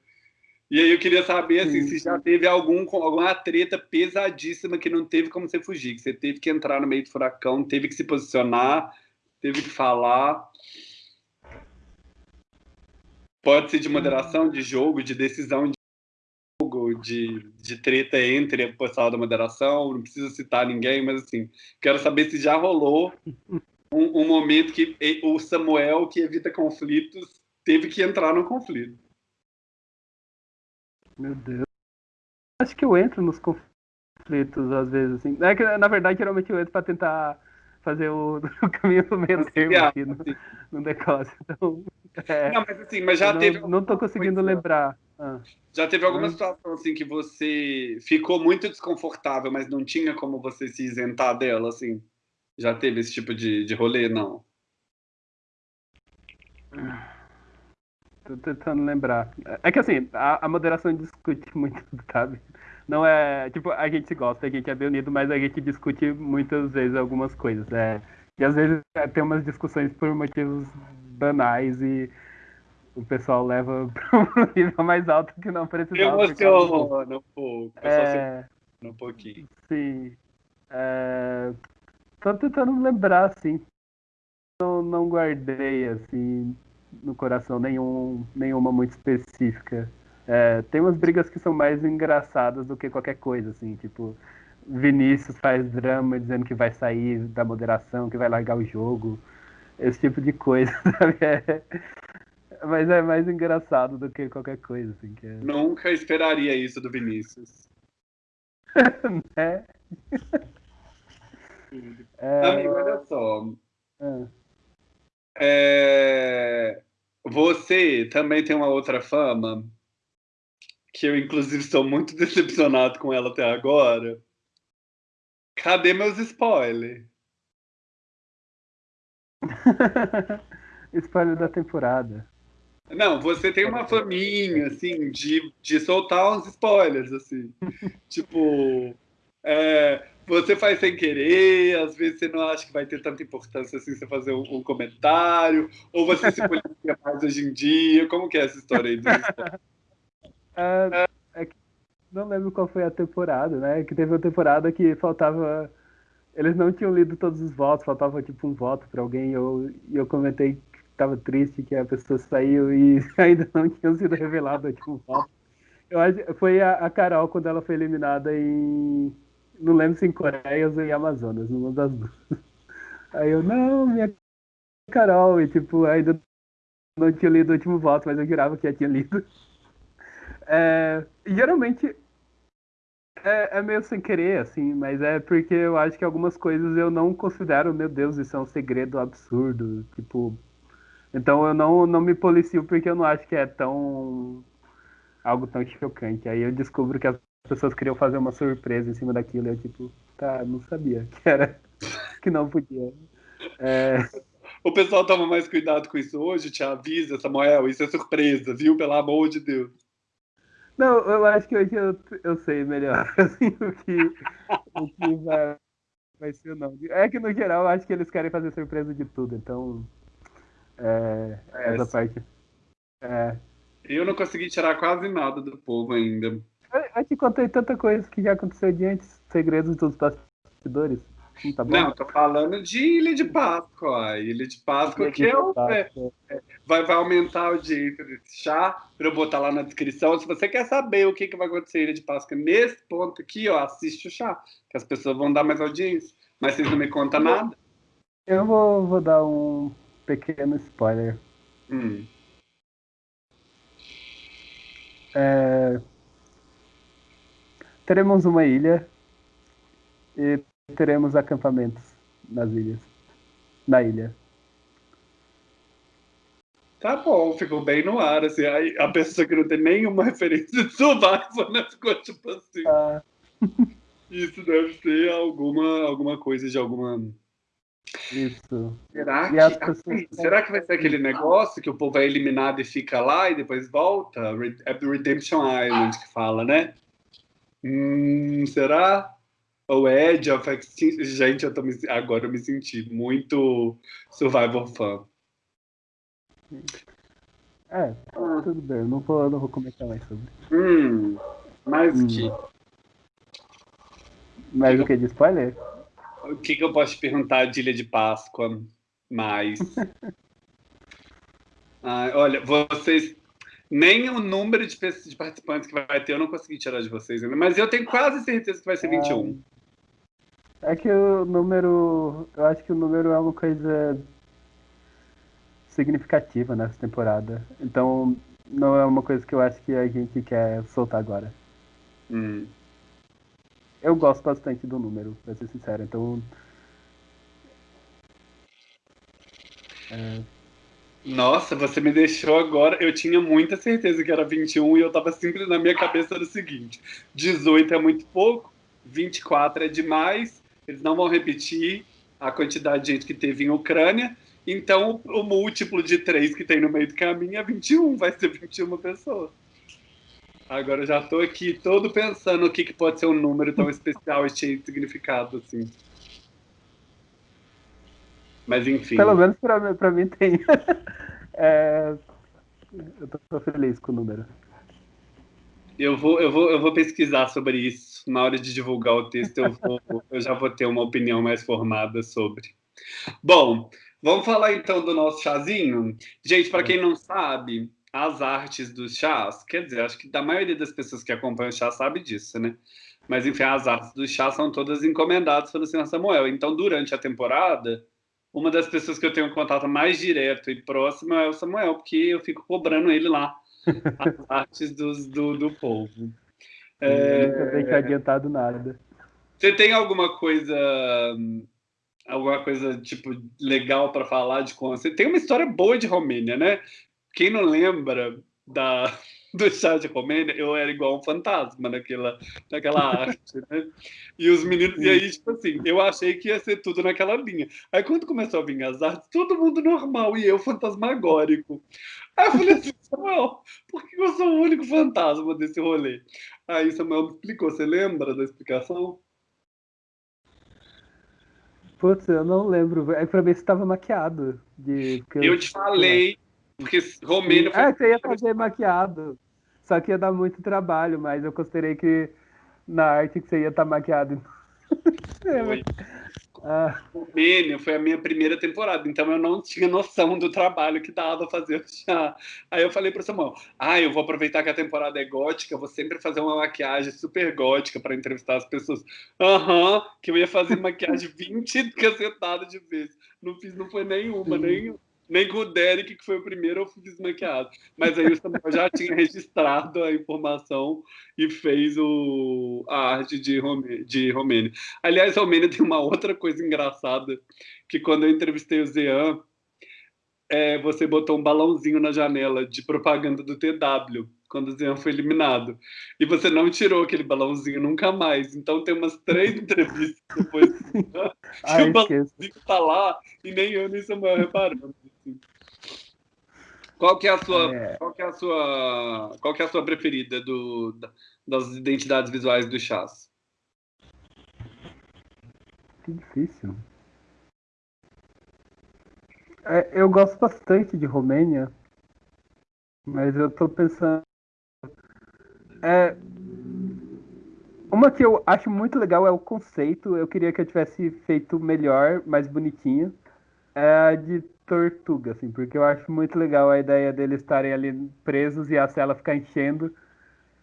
E aí eu queria saber assim, se já teve algum, alguma treta pesadíssima que não teve como você fugir, que você teve que entrar no meio do furacão, teve que se posicionar, teve que falar. Pode ser de moderação, de jogo, de decisão de de, treta entre o pessoal da moderação, não precisa citar ninguém, mas assim, quero saber se já rolou um, um momento que o Samuel, que evita conflitos, teve que entrar no conflito. Meu Deus. Acho que eu entro nos conflitos às vezes, assim. É que, na verdade, geralmente eu entro pra tentar fazer o, o caminho do meio termo aqui no, no negócio. Então, é, não, mas assim, mas já não, teve. Não tô conseguindo coisa. lembrar. Ah. Já teve alguma ah. situação assim que você ficou muito desconfortável, mas não tinha como você se isentar dela, assim? Já teve esse tipo de, de rolê, não? Tô tentando lembrar. É que assim, a, a, moderação discute muito, sabe? Não é. Tipo, a gente gosta, a gente é bem unido, mas a gente discute muitas vezes algumas coisas. É, e às vezes é, tem umas discussões por motivos banais e o pessoal leva para um nível mais alto que não precisava. Emociona um pouco. É, um pouquinho. Sim. É, tô tentando lembrar, assim. Não, não guardei, assim no coração nenhum, nenhuma muito específica. É, tem umas brigas que são mais engraçadas do que qualquer coisa, assim, tipo, Vinícius faz drama dizendo que vai sair da moderação, que vai largar o jogo, esse tipo de coisa, sabe? É, mas é mais engraçado do que qualquer coisa, assim. Que é... Nunca esperaria isso do Vinícius. né? É... Amigo, olha só. É. É... Você também tem uma outra fama, que eu, inclusive, estou muito decepcionado com ela até agora. Cadê meus spoilers? Spoiler da temporada. Não, você tem uma faminha, assim, de, de soltar uns spoilers, assim. tipo, é, você faz sem querer, às vezes você não acha que vai ter tanta importância assim você fazer um, um comentário, ou você se policia mais hoje em dia, como que é essa história aí? É, é que não lembro qual foi a temporada, né? Que teve uma temporada que faltava. Eles não tinham lido todos os votos, faltava tipo um voto para alguém, e eu, eu comentei que estava triste que a pessoa saiu e ainda não tinham sido revelado tipo, um voto. Eu acho, foi a, a Carol quando ela foi eliminada em não lembro se em Coreia ou em Amazonas, numa das duas. Aí eu, não, minha Carol, e tipo, ainda não tinha lido o último voto, mas eu jurava que já tinha lido. É, geralmente é, é, meio sem querer, assim, mas é porque eu acho que algumas coisas eu não considero, meu Deus, isso é um segredo absurdo, tipo. Então eu não, não me policio porque eu não acho que é tão. algo tão chocante. Aí eu descubro que as pessoas queriam fazer uma surpresa em cima daquilo. E eu, tipo, tá, não sabia que era. que não podia. É... O pessoal toma mais cuidado com isso hoje, te avisa, Samuel, isso é surpresa, viu? Pelo amor de Deus. Não, eu acho que hoje eu, eu sei melhor assim, o, que, o que vai, vai ser ou não. É que no geral eu acho que eles querem fazer surpresa de tudo, então. É, é essa parte. É. Eu não consegui tirar quase nada do povo ainda. Eu te contei tanta coisa que já aconteceu de antes, segredos dos bastidores. Tá bom? Não, tô falando de Ilha de Páscoa. Ilha de Páscoa Ilha que de é o, é, vai, vai aumentar a audiência desse chá, para eu botar lá na descrição. Se você quer saber o que, que vai acontecer em Ilha de Páscoa nesse ponto aqui, ó, assiste o chá, que as pessoas vão dar mais audiência. Mas vocês não me contam nada. Eu vou, vou dar um pequeno spoiler. Hum. É, Teremos uma ilha e teremos acampamentos nas ilhas. Na ilha. Tá bom, ficou bem no ar, assim, aí a pessoa que não tem nenhuma referência de Survivor, né, ficou tipo assim. Ah, Isso deve ser alguma, alguma coisa de alguma... isso. Será que, Ai, será que vai ser aquele negócio que o povo é eliminado e fica lá e depois volta? É do Redemption Island que fala, né? Hum, será? É Edge of Extinction? Gente, eu tô me, agora eu me senti muito Survivor fã. É, tudo bem. Não vou, não vou comentar mais sobre. Hum, mas Hum. que, Mas o que de spoiler? o que, que eu posso te perguntar de Ilha de Páscoa mais? Ai, olha, vocês. Nem o número de, de participantes que vai ter eu não consegui tirar de vocês ainda, mas eu tenho quase certeza que vai ser 21. É que o número. Eu acho que o número é uma coisa significativa nessa temporada. Então não é uma coisa que eu acho que a gente quer soltar agora. Hum. Eu gosto bastante do número, pra ser sincero. Então. É, Nossa, você me deixou agora. Eu tinha muita certeza que era 21 e eu tava simples na minha cabeça era o seguinte: 18 é muito pouco, 24 é demais, eles não vão repetir a quantidade de gente que teve em Ucrânia. Então, o múltiplo de 3 que tem no meio do caminho é 21, vai ser 21 pessoas. Agora eu já tô aqui todo pensando o que, que pode ser um número tão especial e cheio de significado assim. Mas enfim. pelo menos pra, mim- tem. É, eu tô feliz com o número. Eu vou, eu, vou, eu vou pesquisar sobre isso. Na hora de divulgar o texto, eu, vou, eu já vou ter uma opinião mais formada sobre. Bom, vamos falar então do nosso chazinho? Gente, para quem não sabe, as artes dos chás, quer dizer, acho que da maioria das pessoas que acompanham o chá sabe disso, né? Mas enfim, as artes dos chás são todas encomendadas pelo senhor Samuel. Então, durante a temporada, uma das pessoas que eu tenho contato mais direto e próximo é o Samuel, porque eu fico cobrando ele lá as artes dos, do, do povo. É, Eu nunca deixo adiantado nada. Você tem alguma coisa, alguma coisa tipo legal para falar de como você tem uma história boa de Romênia, né? Quem não lembra da do chá de Romênia, eu era igual um fantasma naquela, naquela arte, né? E os meninos, e aí, tipo assim, eu achei que ia ser tudo naquela linha. Aí quando começou a vir as artes, todo mundo normal e eu fantasmagórico. Aí eu falei assim, Samuel, por que eu sou o único fantasma desse rolê? Aí Samuel me explicou, você lembra da explicação? Putz, eu não lembro. É pra ver se tava maquiado. De, porque Eu te falei, porque Romênia foi É, você ia fazer maquiado. Só que ia dar muito trabalho, mas eu considerei que na arte que você ia estar maquiado. Foi. Ah, Romênia foi a minha primeira temporada, então eu não tinha noção do trabalho que dava fazer o chá. Aí eu falei pro Samuel, ah, eu vou aproveitar que a temporada é gótica, vou sempre fazer uma maquiagem super gótica para entrevistar as pessoas. Aham, que eu ia fazer maquiagem 20 cacetadas de vezes. Não fiz, não foi nenhuma, Sim. nem, nem com o Derek, que foi o primeiro, eu fiz maquiado. Mas aí o Samuel já tinha registrado a informação e fez o, a arte de, Rome, de Romênia. Aliás, Romênia tem uma outra coisa engraçada, que quando eu entrevistei o Zean, é, você botou um balãozinho na janela de propaganda do TW, quando o Zean foi eliminado. E você não tirou aquele balãozinho nunca mais. Então tem umas três entrevistas depois que o balãozinho tá lá e nem eu nem Samuel reparamos. Qual que é a sua, É. qual que é a sua, qual que é a sua preferida do, da- das identidades visuais do chás? Que difícil. É, eu gosto bastante de Romênia, mas eu tô pensando. É, uma que eu acho muito legal é o conceito. Eu queria que eu tivesse feito melhor, mais bonitinho. É de tortuga, assim, porque eu acho muito legal a ideia deles estarem ali presos e a cela ficar enchendo.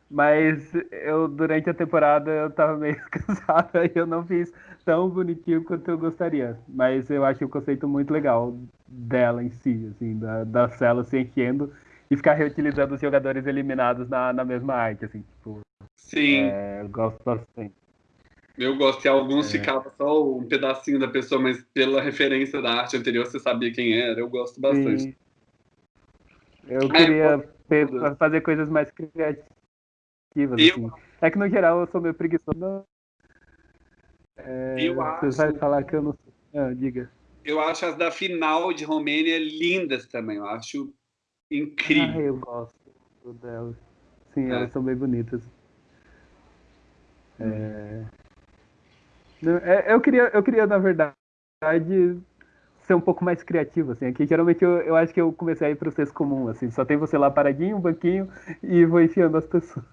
Mas eu, durante a temporada, eu tava meio cansado e eu não fiz tão bonitinho quanto eu gostaria. Mas eu acho o conceito muito legal dela em si, assim, da, da cela se enchendo e ficar reutilizando os jogadores eliminados na, na mesma arte, assim, tipo. Sim. É, eu gosto bastante. Eu gosto, e alguns é. ficava só um pedacinho da pessoa, mas pela referência da arte anterior você sabia quem era. Eu gosto bastante. Sim. Eu queria é, fazer coisas mais criativas. Eu... Assim. É que no geral eu sou meio preguiçoso. É, eu você acho... vai falar que eu não sei. Ah, diga. Eu acho as da final de Romênia lindas também. Eu acho incrível. Ah, eu gosto delas. Sim, é. elas são bem bonitas. É... É, eu, queria, eu queria, na verdade, ser um pouco mais criativo, assim. Aqui, geralmente, eu, eu acho que eu comecei a ir para o senso comum, assim. Só tem você lá paradinho, um banquinho, e vou enfiando as pessoas.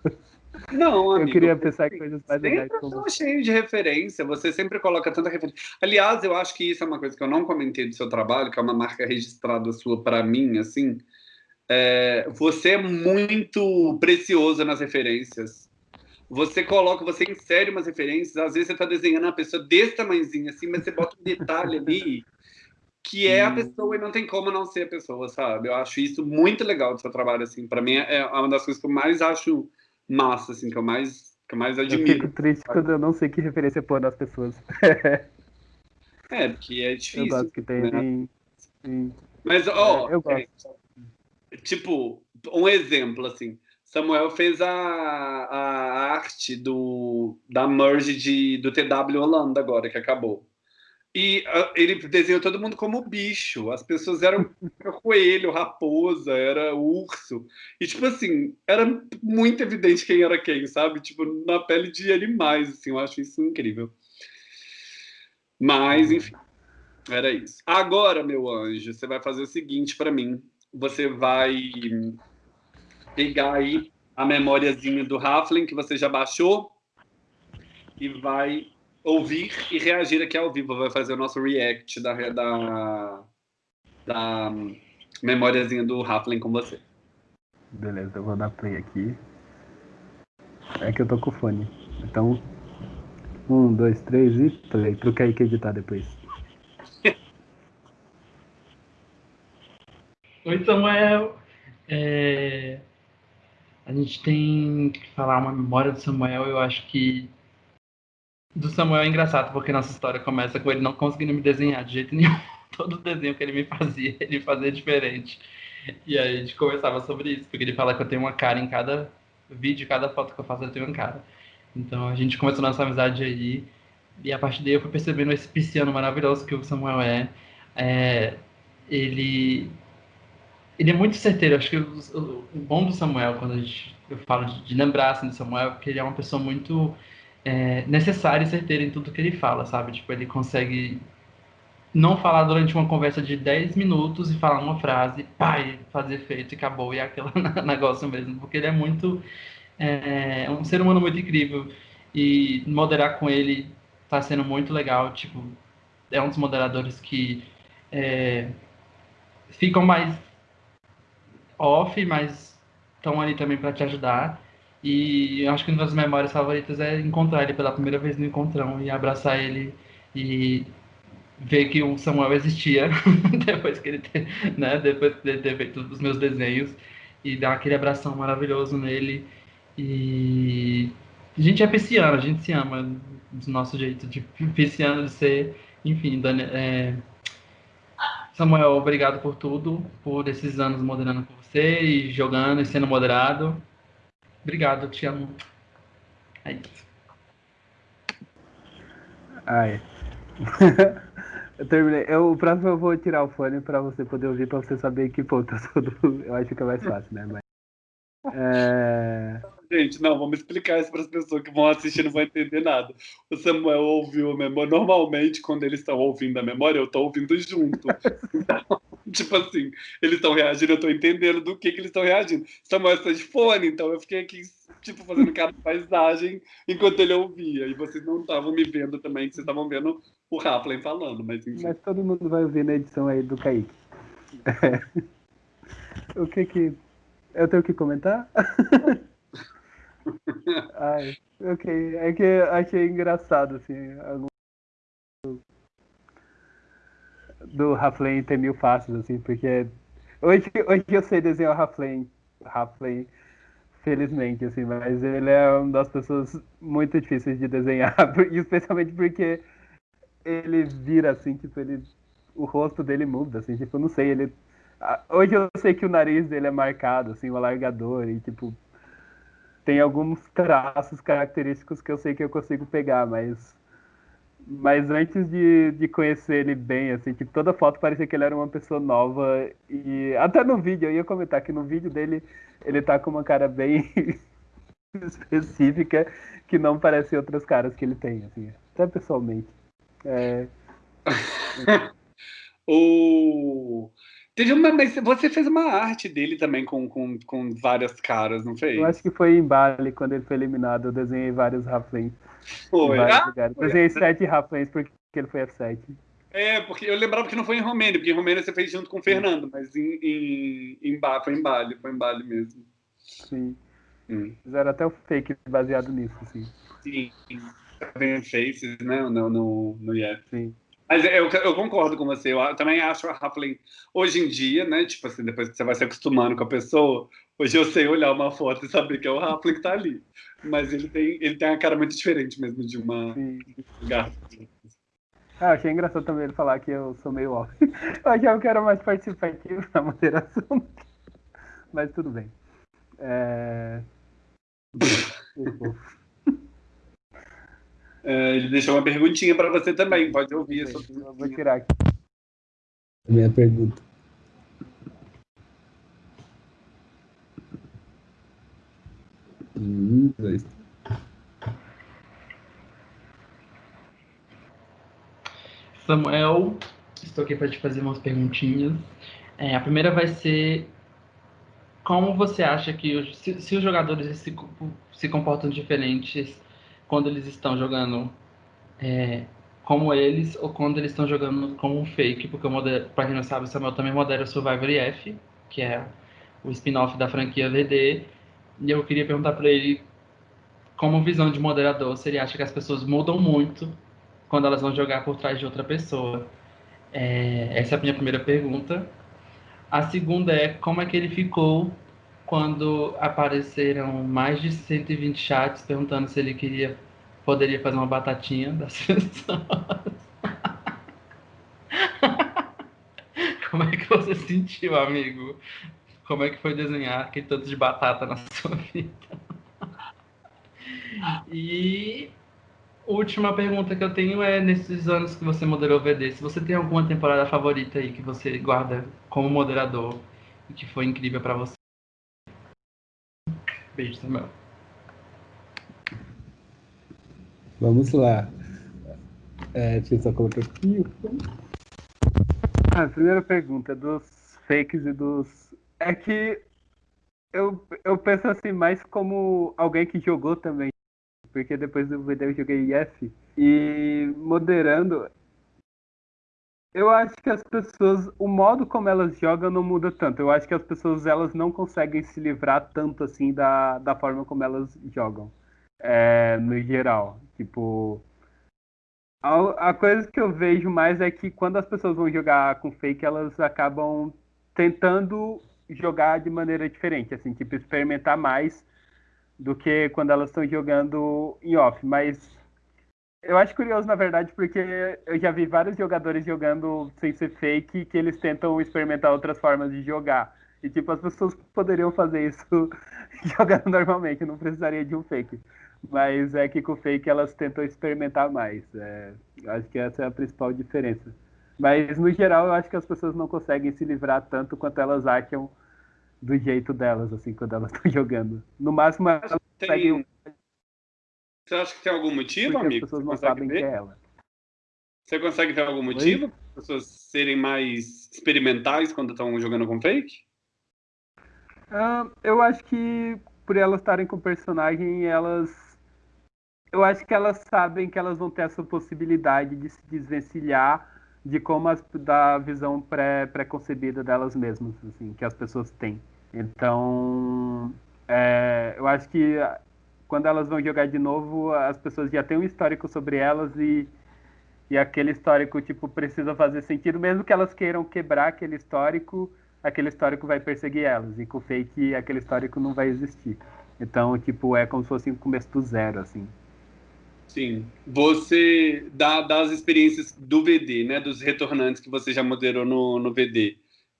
Não, amigo, Eu queria pensar em coisas mais legais. Sempre como... cheio de referência, você sempre coloca tanta referência. Aliás, eu acho que isso é uma coisa que eu não comentei do seu trabalho, que é uma marca registrada sua para mim, assim. É, você é muito precioso nas referências você coloca, você insere umas referências, às vezes você está desenhando uma pessoa desse tamanhozinho assim, mas você bota um detalhe ali que é a pessoa e não tem como não ser a pessoa, sabe? Eu acho isso muito legal do seu trabalho, assim. Para mim é uma das coisas que eu mais acho massa, assim, que eu mais, que eu mais admiro. Eu fico triste sabe? quando eu não sei que referência pôr nas pessoas. é, porque é difícil. Eu gosto que tem. Né? Sim. Mas, ó, oh, é, tipo, um exemplo, assim. Samuel fez a, a arte do, da merge de, do TW Holanda agora, que acabou. E uh, ele desenhou todo mundo como bicho. As pessoas eram coelho, raposa, era urso. E, tipo assim, era muito evidente quem era quem, sabe? Tipo, na pele de animais, assim. Eu acho isso incrível. Mas, enfim, era isso. Agora, meu anjo, você vai fazer o seguinte para mim. Você vai pegar aí a memóriazinha do Raflin que você já baixou e vai ouvir e reagir aqui ao vivo. Vai fazer o nosso react da, da, da memóriazinha do Raflin com você. Beleza, eu vou dar play aqui. É que eu tô com o fone. Então, um, dois, três e play. Pro Kaique editar depois. Oi, Samuel. É... A gente tem que falar uma memória do Samuel. Eu acho que do Samuel é engraçado, porque nossa história começa com ele não conseguindo me desenhar de jeito nenhum. Todo desenho que ele me fazia, ele fazia diferente. E aí a gente conversava sobre isso, porque ele fala que eu tenho uma cara em cada vídeo, cada foto que eu faço, eu tenho uma cara. Então a gente começou nossa amizade aí. E a partir daí eu fui percebendo esse pisciano maravilhoso que o Samuel é. é ele ele é muito certeiro. Acho que o, o, bom do Samuel, quando a gente, eu falo de, de lembrar assim, do Samuel, é porque ele é uma pessoa muito é, necessária e certeira em tudo que ele fala, sabe? Tipo, ele consegue não falar durante uma conversa de 10 minutos e falar uma frase, pai, fazer efeito e acabou, e é aquele negócio mesmo, porque ele é muito. É, é um ser humano muito incrível e moderar com ele está sendo muito legal. Tipo, é um dos moderadores que é, ficam mais off, mas estão ali também para te ajudar. E acho que uma das memórias favoritas é encontrar ele pela primeira vez no encontrão e abraçar ele e ver que o Samuel existia depois que ele ter, né, depois de ter feito os meus desenhos e dar aquele abração maravilhoso nele e a gente é pisciano, a gente se ama do nosso jeito de pisciano de ser, enfim, é, Samuel, obrigado por tudo, por esses anos moderando com você e jogando e sendo moderado. Obrigado, te amo. É isso. Ai. eu terminei. Eu, o próximo eu vou tirar o fone para você poder ouvir, para você saber que ponto eu tô. Eu acho que é mais fácil, né? Mas... É... Gente, não, vamos explicar isso para as pessoas que vão assistir não vão entender nada. O Samuel ouviu a memória. Normalmente, quando eles estão ouvindo a memória, eu estou ouvindo junto. Então, tipo assim, eles estão reagindo, eu estou entendendo do que, que eles estão reagindo. Samuel está de fone, então eu fiquei aqui tipo, fazendo cara de paisagem enquanto ele ouvia. E vocês não estavam me vendo também, vocês estavam vendo o Raplin falando, mas enfim. Mas todo mundo vai ouvir na edição aí do Kaique. o que que... Eu tenho que comentar? Ai, ok. É que achei engraçado, assim, algum... do Raflane ter mil faces, assim, porque hoje, hoje eu sei desenhar o Raflane, Raflane, felizmente, assim, mas ele é uma das pessoas muito difíceis de desenhar, especialmente porque ele vira, assim, tipo, ele, o rosto dele muda, assim, tipo, não sei, ele... Hoje eu sei que o nariz dele é marcado, assim, o alargador, e, tipo, tem alguns traços característicos que eu sei que eu consigo pegar, mas mas antes de, de conhecer ele bem, assim, que toda foto parecia que ele era uma pessoa nova. E até no vídeo, eu ia comentar que no vídeo dele ele tá com uma cara bem específica que não parece outras caras que ele tem, assim, até pessoalmente. É... o... Teve uma, mas você fez uma arte dele também com, com, com várias caras, não fez? Eu acho que foi em Bali, quando ele foi eliminado, eu desenhei vários Raflins. Foi. Ah, foi. Desenhei sete Raflins porque ele foi F7. É, porque eu lembrava que não foi em Romênia, porque em Romênia você fez junto com o Fernando, mas em, em, em Bali, foi em Bali, foi em Bali mesmo. Sim. Hum. Fizeram até o fake baseado nisso, assim. Sim. Vem Faces, né, no, no, no IF. Sim. Mas eu, eu, concordo com você. Eu também acho a Rappling, hoje em dia, né? Tipo assim, depois que você vai se acostumando com a pessoa, hoje eu sei olhar uma foto e saber que é o Rappling que tá ali. Mas ele tem, ele tem uma cara muito diferente mesmo de uma garrafa. Ah, achei engraçado também ele falar que eu sou meio off. Eu achava que era mais participativo na moderação. Mas tudo bem. É... Ele deixou uma perguntinha para você também, pode ouvir. Essa eu vou tirar aqui. Minha pergunta. Um, dois. Samuel, estou aqui para te fazer umas perguntinhas. É, a primeira vai ser como você acha que os, se, se, os jogadores se, se comportam diferentes quando eles estão jogando é, como eles ou quando eles estão jogando como um fake, porque para quem não sabe, o Samuel também modera o Survivor F, que é o spin-off da franquia VD, e eu queria perguntar para ele, como visão de moderador, se ele acha que as pessoas mudam muito quando elas vão jogar por trás de outra pessoa. É, essa é a minha primeira pergunta. A segunda é como é que ele ficou quando apareceram mais de 120 chats perguntando se ele queria poderia fazer uma batatinha das pessoas. Como é que você sentiu, amigo? Como é que foi desenhar aquele tanto de batata na sua vida? E última pergunta que eu tenho é nesses anos que você moderou o VD, se você tem alguma temporada favorita aí que você guarda como moderador e que foi incrível para você. Beijo, Samuel. Vamos lá. É, deixa eu só colocar aqui. A primeira pergunta dos fakes e dos. É que eu, eu penso assim mais como alguém que jogou também. Porque depois do VD eu joguei IF. E moderando, eu acho que as pessoas, o modo como elas jogam não muda tanto. Eu acho que as pessoas elas não conseguem se livrar tanto assim da, da forma como elas jogam, é, no geral. Tipo, a, a, coisa que eu vejo mais é que quando as pessoas vão jogar com fake, elas acabam tentando jogar de maneira diferente, assim, tipo experimentar mais do que quando elas estão jogando em off. Mas eu acho curioso, na verdade, porque eu já vi vários jogadores jogando sem ser fake que eles tentam experimentar outras formas de jogar. E, tipo, as pessoas poderiam fazer isso jogando normalmente, não precisaria de um fake. Mas é que com o fake elas tentam experimentar mais. É, eu acho que essa é a principal diferença. Mas, no geral, eu acho que as pessoas não conseguem se livrar tanto quanto elas acham do jeito delas, assim, quando elas estão jogando. No máximo, elas Tem... conseguem você acha que tem algum motivo, Porque amigo? As pessoas não sabem ver? que é ela. Você consegue ter algum motivo? As pessoas serem mais experimentais quando estão jogando com fake? Uh, eu acho que por elas estarem com o personagem, elas. Eu acho que elas sabem que elas vão ter essa possibilidade de se desvencilhar de como as, da visão pré, pré-concebida delas mesmas, assim, que as pessoas têm. Então, é, eu acho que quando elas vão jogar de novo, as pessoas já têm um histórico sobre elas e, e aquele histórico, tipo, precisa fazer sentido, mesmo que elas queiram quebrar aquele histórico, aquele histórico vai perseguir elas, e com o fake aquele histórico não vai existir. Então, tipo, é como se fosse um começo do zero, assim. Sim. Você, dá das experiências do VD, né, dos retornantes que você já moderou no, no VD,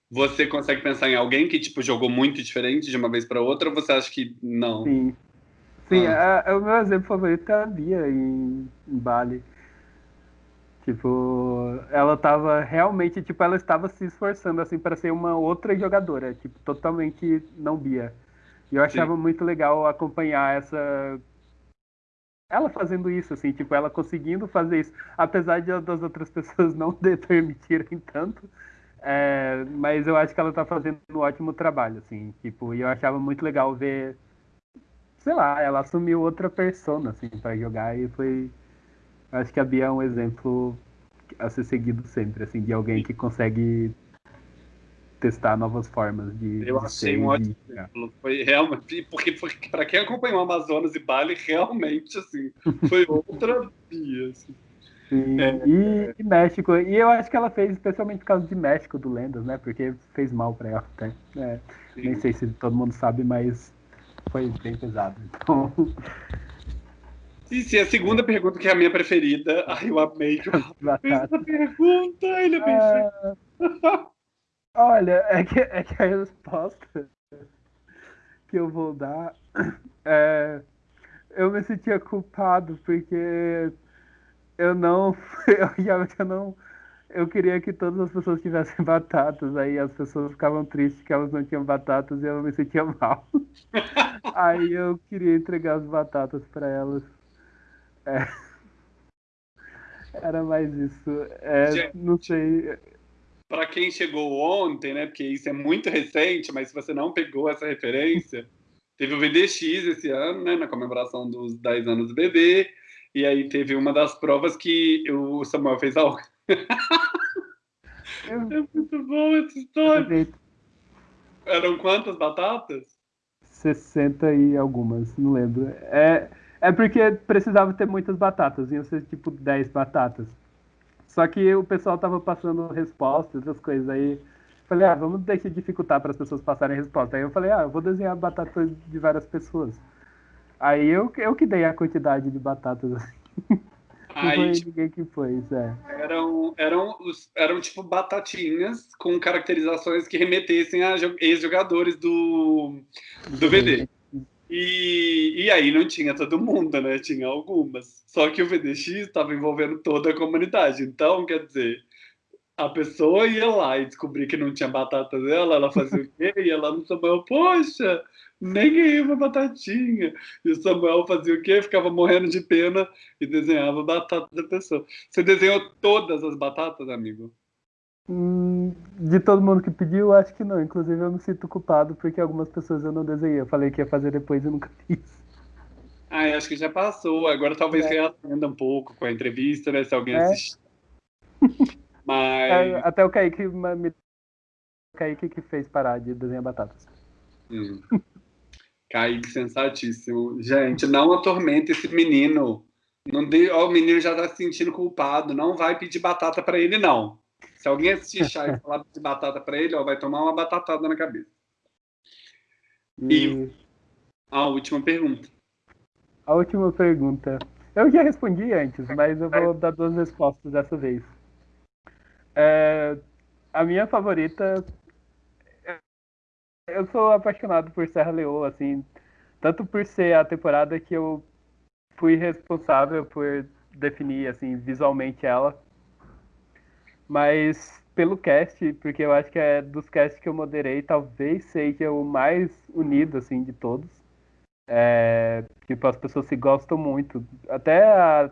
você consegue pensar em alguém que, tipo, jogou muito diferente de uma vez para outra, ou você acha que não? Sim. Sim, ah. a, a, o meu exemplo favorito é a Bia em, em Bali. Tipo, ela tava realmente, tipo, ela estava se esforçando, assim, para ser uma outra jogadora, tipo, totalmente não Bia. E eu achava Sim. muito legal acompanhar essa. Ela fazendo isso, assim, tipo, ela conseguindo fazer isso, apesar de das outras pessoas não permitirem tanto. É, mas eu acho que ela tá fazendo um ótimo trabalho, assim, tipo, e eu achava muito legal ver. Sei lá, ela assumiu outra persona, assim, para jogar e foi Acho que a Bia é um exemplo a ser seguido sempre, assim, de alguém que consegue testar novas formas de. Eu de achei um ótimo exemplo. Foi realmente. Porque, porque para quem acompanhou Amazonas e Bali, realmente, assim, foi outra Bia. Assim. Sim, é, e, e, México. E eu acho que ela fez especialmente por causa de México do Lendas, né? Porque fez mal para ela até. É, nem sei se todo mundo sabe, mas foi bem pesado. Então. E se a segunda pergunta, que é a minha preferida, ai, eu amei que eu essa pergunta, ele é bem ah, Olha, é que, é que a resposta que eu vou dar é. Eu me sentia culpado porque eu não. Eu, eu não. Eu queria que todas as pessoas tivessem batatas, aí as pessoas ficavam tristes que elas não tinham batatas e eu me sentia mal. aí eu queria entregar as batatas para elas. É. Era mais isso. É, não sei. Para quem chegou ontem, né? Porque isso é muito recente, mas se você não pegou essa referência, teve o VDX esse ano, né? Na comemoração dos 10 anos do bebê. E aí teve uma das provas que o Samuel fez algo. é muito bom essa história. Eram quantas batatas? 60 e algumas, não lembro. É, é porque precisava ter muitas batatas, iam ser tipo 10 batatas. Só que o pessoal tava passando respostas, essas coisas aí. Falei, ah, vamos deixar dificultar para as pessoas passarem resposta. Aí eu falei, ah, eu vou desenhar batatas de várias pessoas. Aí eu, eu que dei a quantidade de batatas. Não foi ninguém que fez, é. Eram, eram, eram tipo batatinhas com caracterizações que remetessem a ex-jogadores do, do VD. E, e aí não tinha todo mundo, né? Tinha algumas. Só que o VDX estava envolvendo toda a comunidade. Então, quer dizer, a pessoa ia lá e descobrir que não tinha batata dela, ela fazia o quê? Ia lá no Samuel, poxa, nem ganhei uma batatinha. E o Samuel fazia o quê? Ficava morrendo de pena e desenhava a batata da pessoa. Você desenhou todas as batatas, amigo? Hum, de todo mundo que pediu, acho que não. Inclusive, eu me sinto culpado porque algumas pessoas eu não desenhei. Eu falei que ia fazer depois e nunca fiz. Ah, acho que já passou. Agora talvez é. reatenda um pouco com a entrevista, né? Se alguém é. assistir. Mas. É, até o Kaique, me... o Kaique que fez parar de desenhar batatas. Hum. Kaique, sensatíssimo. Gente, não atormente esse menino. Não de... Ó, o menino já tá se sentindo culpado. Não vai pedir batata para ele, não. Se alguém assistir chá e falar de batata para ele, ó, vai tomar uma batatada na cabeça. E a última pergunta. A última pergunta. Eu já respondi antes, mas eu vou dar duas respostas dessa vez. É, a minha favorita. Eu sou apaixonado por Serra Leoa, assim, tanto por ser a temporada que eu fui responsável por definir assim visualmente ela, mas pelo cast, porque eu acho que é dos casts que eu moderei, talvez seja o mais unido, assim, de todos. É, tipo, as pessoas se gostam muito. Até a,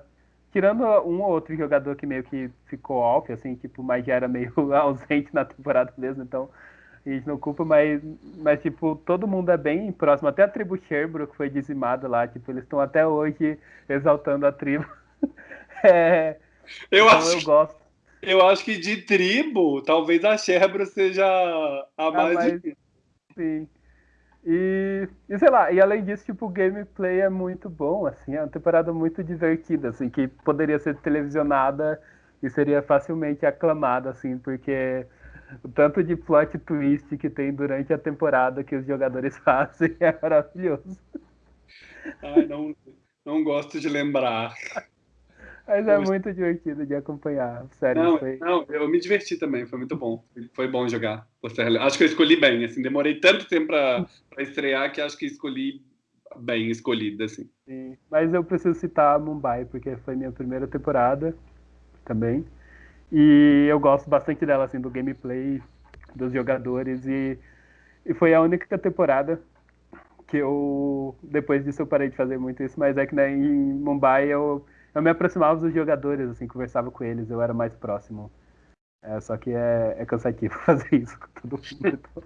tirando um ou outro jogador que meio que ficou off, assim, tipo, mas já era meio ausente na temporada mesmo, então a gente não culpa, mas, mas tipo, todo mundo é bem próximo. Até a tribo Sherbro, que foi dizimada lá, tipo, eles estão até hoje exaltando a tribo. é, eu então acho, eu gosto. Eu acho que de tribo, talvez a Sherbro seja a mais, mais difícil. Sim. E, e, sei lá, e além disso, tipo, o gameplay é muito bom, assim, é uma temporada muito divertida, assim, que poderia ser televisionada e seria facilmente aclamada, assim, porque o tanto de plot twist que tem durante a temporada que os jogadores fazem é maravilhoso. Ai, não, não gosto de lembrar. Mas é muito divertido de acompanhar. Sério, não, foi... não, eu me diverti também, foi muito bom. Foi bom jogar. Acho que eu escolhi bem, assim, demorei tanto tempo para estrear que acho que escolhi bem escolhida, assim. Sim. Mas eu preciso citar Mumbai, porque foi minha primeira temporada também. E eu gosto bastante dela, assim, do gameplay, dos jogadores. E, e foi a única temporada que eu, depois disso, eu parei de fazer muito isso. Mas é que né, em Mumbai eu eu me aproximava dos jogadores, assim, conversava com eles, eu era mais próximo. É, só que é, é cansativo fazer isso com todo mundo. Então,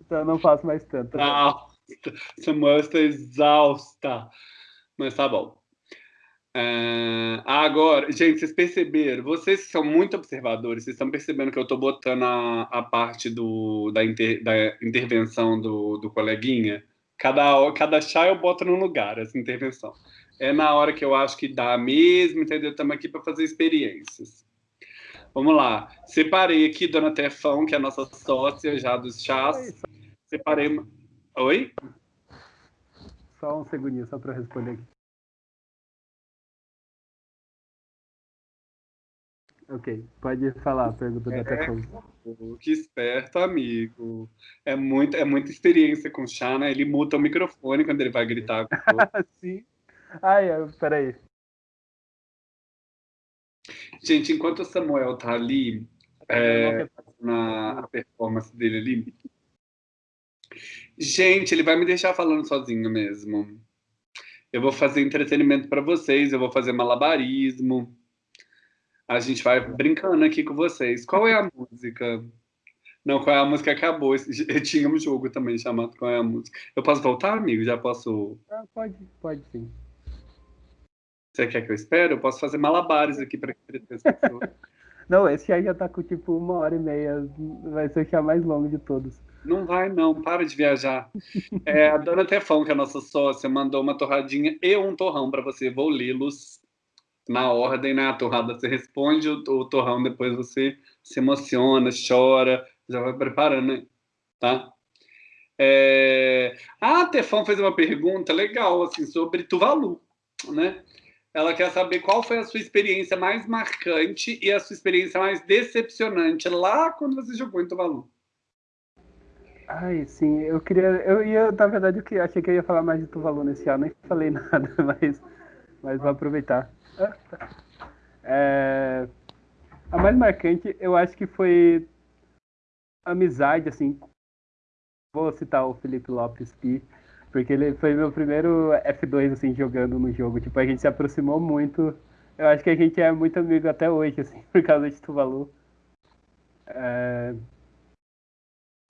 então eu não faço mais tanto. Não, Samuel está exausta. Mas tá bom. Uh, agora, gente, vocês perceberam? Vocês são muito observadores, vocês estão percebendo que eu estou botando a, a parte do, da, inter, da intervenção do, do coleguinha? Cada, cada chá eu boto num lugar, essa intervenção é na hora que eu acho que dá mesmo, entendeu? Estamos aqui para fazer experiências. Vamos lá. Separei aqui Dona Tefão, que é a nossa sócia já dos chás. Separei. Oi? Só um segundinho, só para responder aqui. Ok, pode falar a pergunta da é, Tefão. Que esperto, amigo. É, muito, é muita experiência com o chá, né? Ele muta o microfone quando ele vai gritar. Sim. Ai, peraí. Gente, enquanto o Samuel tá ali, é, na performance dele ali. Gente, ele vai me deixar falando sozinho mesmo. Eu vou fazer entretenimento para vocês, eu vou fazer malabarismo. A gente vai brincando aqui com vocês. Qual é a música? Não, qual é a música acabou. Tinha um jogo também chamado Qual é a música. Eu posso voltar, amigo? Já posso. Ah, pode, pode sim. Você quer que eu espere? Eu posso fazer malabares aqui para entreter as pessoas. Não, esse aí já tá com tipo uma hora e meia. Vai ser o chá mais longo de todos. Não vai, não. Para de viajar. É, a dona Tefão, que é a nossa sócia, mandou uma torradinha e um torrão para você. Vou lê-los na ordem, né? A torrada você responde, o, o torrão depois você se emociona, chora, já vai preparando, né? tá? É... A Tefão fez uma pergunta legal, assim, sobre Tuvalu, né? Ela quer saber qual foi a sua experiência mais marcante e a sua experiência mais decepcionante lá quando você jogou em Tuvalu. Ai, sim, eu queria. Eu ia, na verdade, eu achei que eu ia falar mais de Tuvalu nesse ano, nem falei nada, mas, mas vou aproveitar. É, a mais marcante, eu acho que foi amizade, assim. Vou citar o Felipe Lopes Pi porque ele foi meu primeiro F2, assim, jogando no jogo. Tipo, a gente se aproximou muito. Eu acho que a gente é muito amigo até hoje, assim, por causa de Tuvalu. É...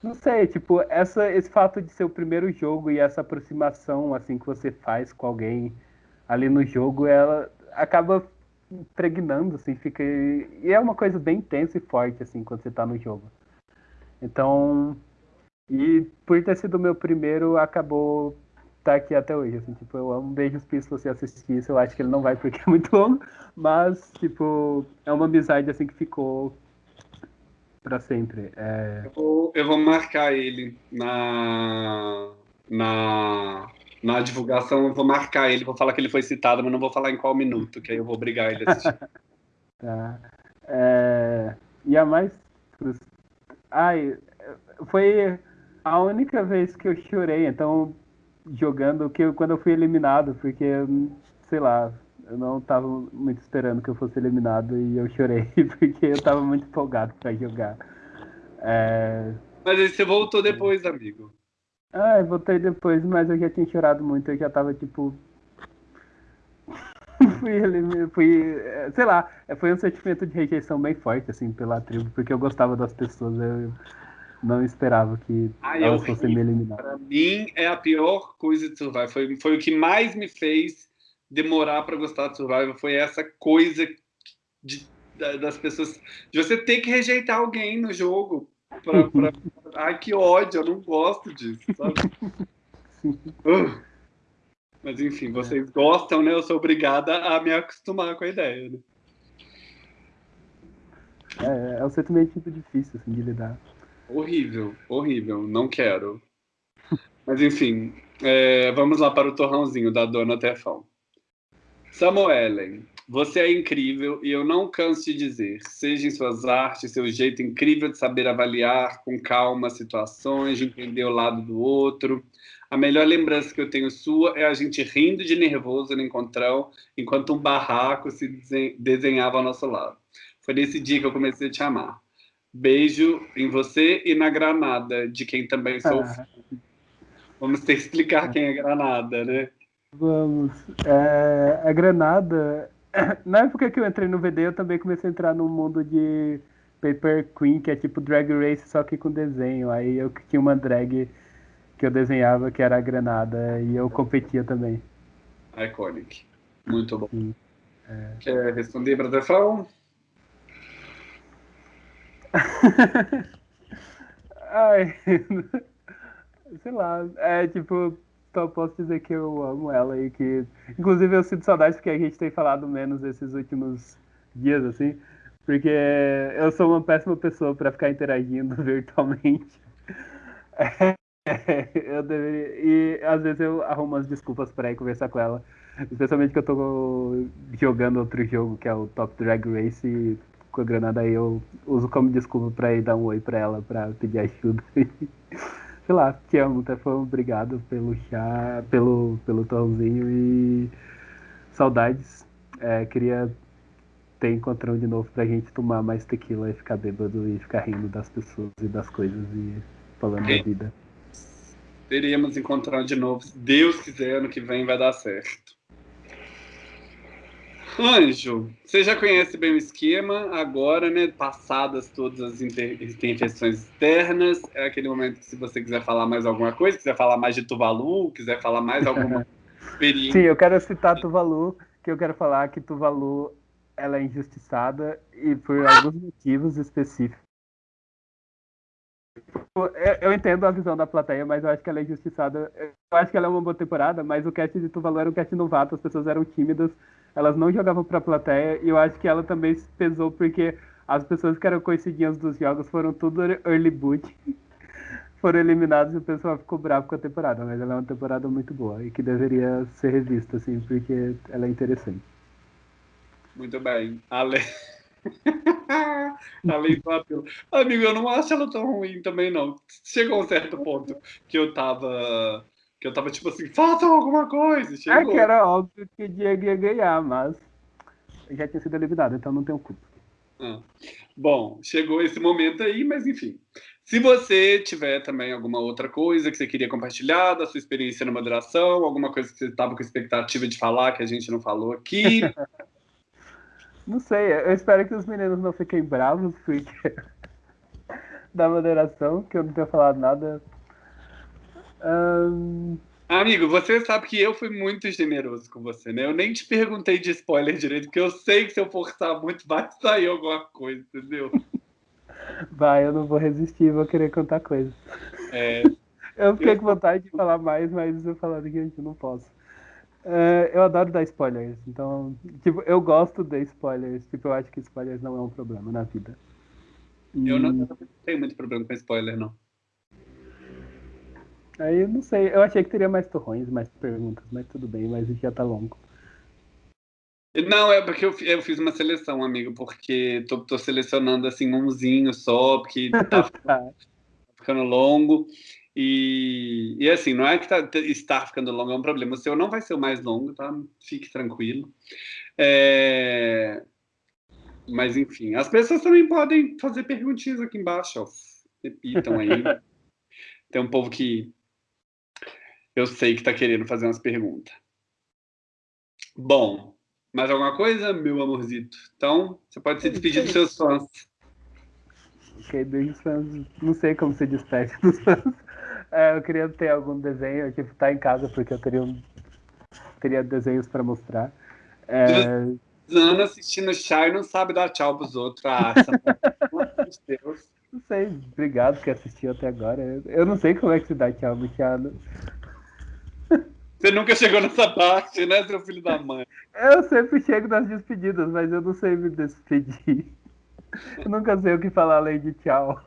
Não sei, tipo, essa, esse fato de ser o primeiro jogo e essa aproximação, assim, que você faz com alguém ali no jogo, ela acaba impregnando, assim, fica... E é uma coisa bem intensa e forte, assim, quando você tá no jogo. Então, e por ter sido o meu primeiro, acabou estar tá aqui até hoje. Assim, tipo, eu amo Beijos Pis se você assistir isso. Eu acho que ele não vai porque é muito longo, mas, tipo, é uma amizade assim que ficou para sempre. É... Eu, vou, eu, vou, marcar ele na, na, na divulgação. Eu vou marcar ele, vou falar que ele foi citado, mas não vou falar em qual minuto, que aí eu vou obrigar ele a assistir. tá. É... E a mais. Ai, foi a única vez que eu chorei, então, jogando, que eu, quando eu fui eliminado, porque, sei lá, eu não estava muito esperando que eu fosse eliminado e eu chorei, porque eu estava muito empolgado para jogar. É... Mas aí você voltou depois, amigo. Ah, eu voltei depois, mas eu já tinha chorado muito, eu já tava tipo. fui, fui, sei lá, foi um sentimento de rejeição bem forte, assim, pela tribo, porque eu gostava das pessoas. Eu, não esperava que é elas fossem me eliminar. Pra mim, é a pior coisa de Survivor. Foi, foi o que mais me fez demorar pra gostar de Survivor. Foi essa coisa de- da- das pessoas. De você ter que rejeitar alguém no jogo. Pra, pra- Ai, que ódio, eu não gosto disso, sabe? Uh. Mas enfim, vocês gostam, né? Eu sou obrigada a me acostumar com a ideia. Né? É, é um sentimento difícil assim, de lidar. Horrível, horrível, não quero. Mas enfim, é, vamos lá para o torrãozinho da Dona Tefão. Samuelen, você é incrível e eu não canso de dizer, seja em suas artes, seu jeito incrível de saber avaliar com calma situações, de entender o lado do outro. A melhor lembrança que eu tenho sua é a gente rindo de nervoso no encontrão, enquanto um barraco se desen- desenhava ao nosso lado. Foi nesse dia que eu comecei a te amar. Beijo em você e na Granada, de quem também sou Ah. fã. Vamos ter que explicar quem é Granada, né? Vamos. É, a Granada. Na época que eu entrei no VD, eu também comecei a entrar no mundo de Paper Queen, que é tipo Drag Race, só que com desenho. Aí eu tinha uma drag que eu desenhava, que era a Granada, e eu competia também. Iconic. Muito bom. Sim. Quer responder Tefão? Ai, sei lá, é tipo, só posso dizer que eu amo ela e que, inclusive eu sinto saudade porque a gente tem falado menos esses últimos dias, assim, porque eu sou uma péssima pessoa pra ficar interagindo virtualmente. eu deveria, e às vezes eu arrumo umas desculpas pra ir conversar com ela, especialmente que eu tô jogando outro jogo que é o Top Drag Race e com a Granada aí eu uso como desculpa pra ir dar um oi pra ela, pra pedir ajuda. Sei lá, te amo, Tefão, obrigado pelo chá, pelo, pelo torrãozinho e saudades. É, queria ter encontrão de novo pra gente tomar mais tequila e ficar bêbado e ficar rindo das pessoas e das coisas e falando da vida. Teríamos encontrado de novo. Se Deus quiser, ano que vem vai dar certo. Anjo, você já conhece bem o esquema, agora, né? Passadas todas as inter- intervenções externas, é aquele momento que se você quiser falar mais alguma coisa, quiser falar mais de Tuvalu, quiser falar mais alguma experiência. Sim, eu quero citar Tuvalu, que eu quero falar que Tuvalu ela é injustiçada e por alguns motivos específicos. Eu, eu entendo a visão da plateia, mas eu acho que ela é injustiçada. Eu acho que ela é uma boa temporada, mas o cast de Tuvalu era um cast novato, as pessoas eram tímidas, elas não jogavam pra plateia, e eu acho que ela também se pesou porque as pessoas que eram conhecidinhas dos jogos foram tudo early boot, foram eliminados e o pessoal ficou bravo com a temporada, mas ela é uma temporada muito boa e que deveria ser revista, assim, porque ela é interessante. Muito bem. Ale... Além do apelo. Amigo, eu não acho ela tão ruim também, não. Chegou um certo ponto que eu tava. Que eu tava tipo assim, façam alguma coisa. É Chegou. que era óbvio que o Diego ia ganhar, mas já tinha sido eliminado, então não tenho culpa. Ah. Bom, chegou esse momento aí, mas enfim. Se você tiver também alguma outra coisa que você queria compartilhar da sua experiência na moderação, alguma coisa que você estava com expectativa de falar que a gente não falou aqui, Não sei, eu espero que os meninos não fiquem bravos, porque da moderação, que eu não tenho falado nada. Ahn, amigo, você sabe que eu fui muito generoso com você, né? Eu nem te perguntei de spoiler direito, porque eu sei que se eu forçar muito vai sair alguma coisa, entendeu? vai, eu não vou resistir, vou querer contar coisas. É, Eu fiquei com vontade de falar mais, mas eu falando que a gente não posso. É, eu adoro dar spoilers, então, tipo, eu gosto de spoilers, tipo, eu acho que spoilers não é um problema na vida. eu não E tenho muito problema com spoiler, não. Aí eu não sei, eu achei que teria mais torrões, mais perguntas, mas tudo bem, mas já tá longo. Não, é porque eu, eu fiz uma seleção, amigo, porque tô, tô selecionando assim umzinho só, porque tá Tá. ficando longo. E, e assim, não é que tá, está ficando longo é um problema. O seu não vai ser o mais longo, tá? Fique tranquilo. É, Mas enfim, as pessoas também podem fazer perguntinhas aqui embaixo, ó. Repitam aí. Tem um povo que eu sei que tá querendo fazer umas perguntas. Bom, mais alguma coisa, meu amorzito? Então, você pode se despedir dos seus fãs. Ok, beijos fãs. Não sei como se despede dos fãs. É, eu queria ter algum desenho, tipo, tá em casa porque eu teria, um, teria desenhos para mostrar. É... Ana assistindo chá e não sabe dar tchau pros outros. Ah, Deus. Não sei, obrigado por assistiu até agora. Eu não sei como é que se dá tchau, Michado. Você nunca chegou nessa parte, né, seu filho da mãe? Eu sempre chego nas despedidas, mas eu não sei me despedir. Eu nunca sei o que falar além de tchau.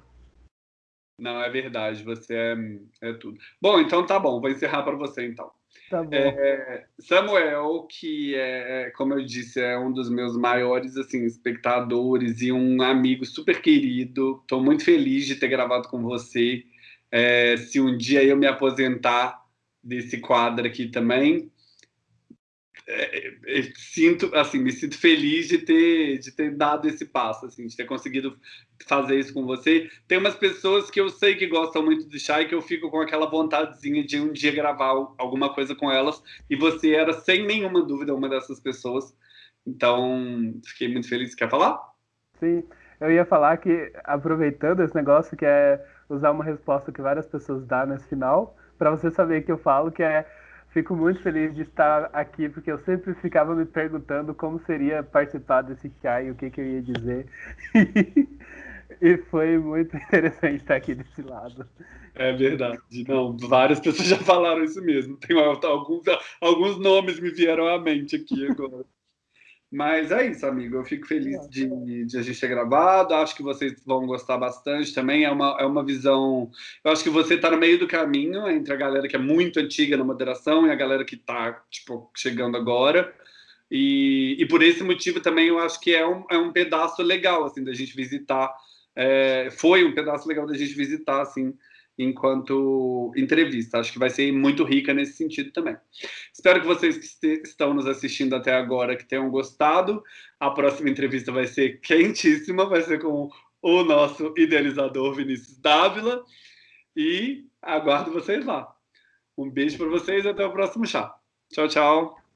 Não, é verdade, você é, é tudo. Bom, então tá bom, vou encerrar para você então. Tá bom. É, Samuel, que é, como eu disse, é um dos meus maiores assim, espectadores e um amigo super querido. Estou muito feliz de ter gravado com você. É, se um dia eu me aposentar desse quadro aqui também, é, sinto assim me sinto feliz de ter de ter dado esse passo assim de ter conseguido fazer isso com você. Tem umas pessoas que eu sei que gostam muito do chá e que eu fico com aquela vontadezinha de um dia gravar alguma coisa com elas. E você era sem nenhuma dúvida uma dessas pessoas. Então fiquei muito feliz. Quer falar? Sim. Eu ia falar que aproveitando esse negócio que é usar uma resposta que várias pessoas dão nesse final para você saber que eu falo que é Fico muito feliz de estar aqui, porque eu sempre ficava me perguntando como seria participar desse chá e o que, que eu ia dizer. e foi muito interessante estar aqui desse lado. É verdade. Não, várias pessoas já falaram isso mesmo. Tem alguns, alguns nomes me vieram à mente aqui agora. Mas é isso, amigo. Eu fico feliz de, de, a gente ter gravado. Acho que vocês vão gostar bastante também. É uma, é uma visão. Eu acho que você está no meio do caminho entre a galera que é muito antiga na moderação e a galera que está tipo, chegando agora. E, e por esse motivo também eu acho que é um, é um pedaço legal assim da gente visitar. É, foi um pedaço legal da gente visitar assim enquanto entrevista. Acho que vai ser muito rica nesse sentido também. Espero que vocês que estão nos assistindo até agora que tenham gostado. A próxima entrevista vai ser quentíssima, vai ser com o nosso idealizador Vinícius Dávila e aguardo vocês lá. Um beijo para vocês e até o próximo chá. Tchau, tchau.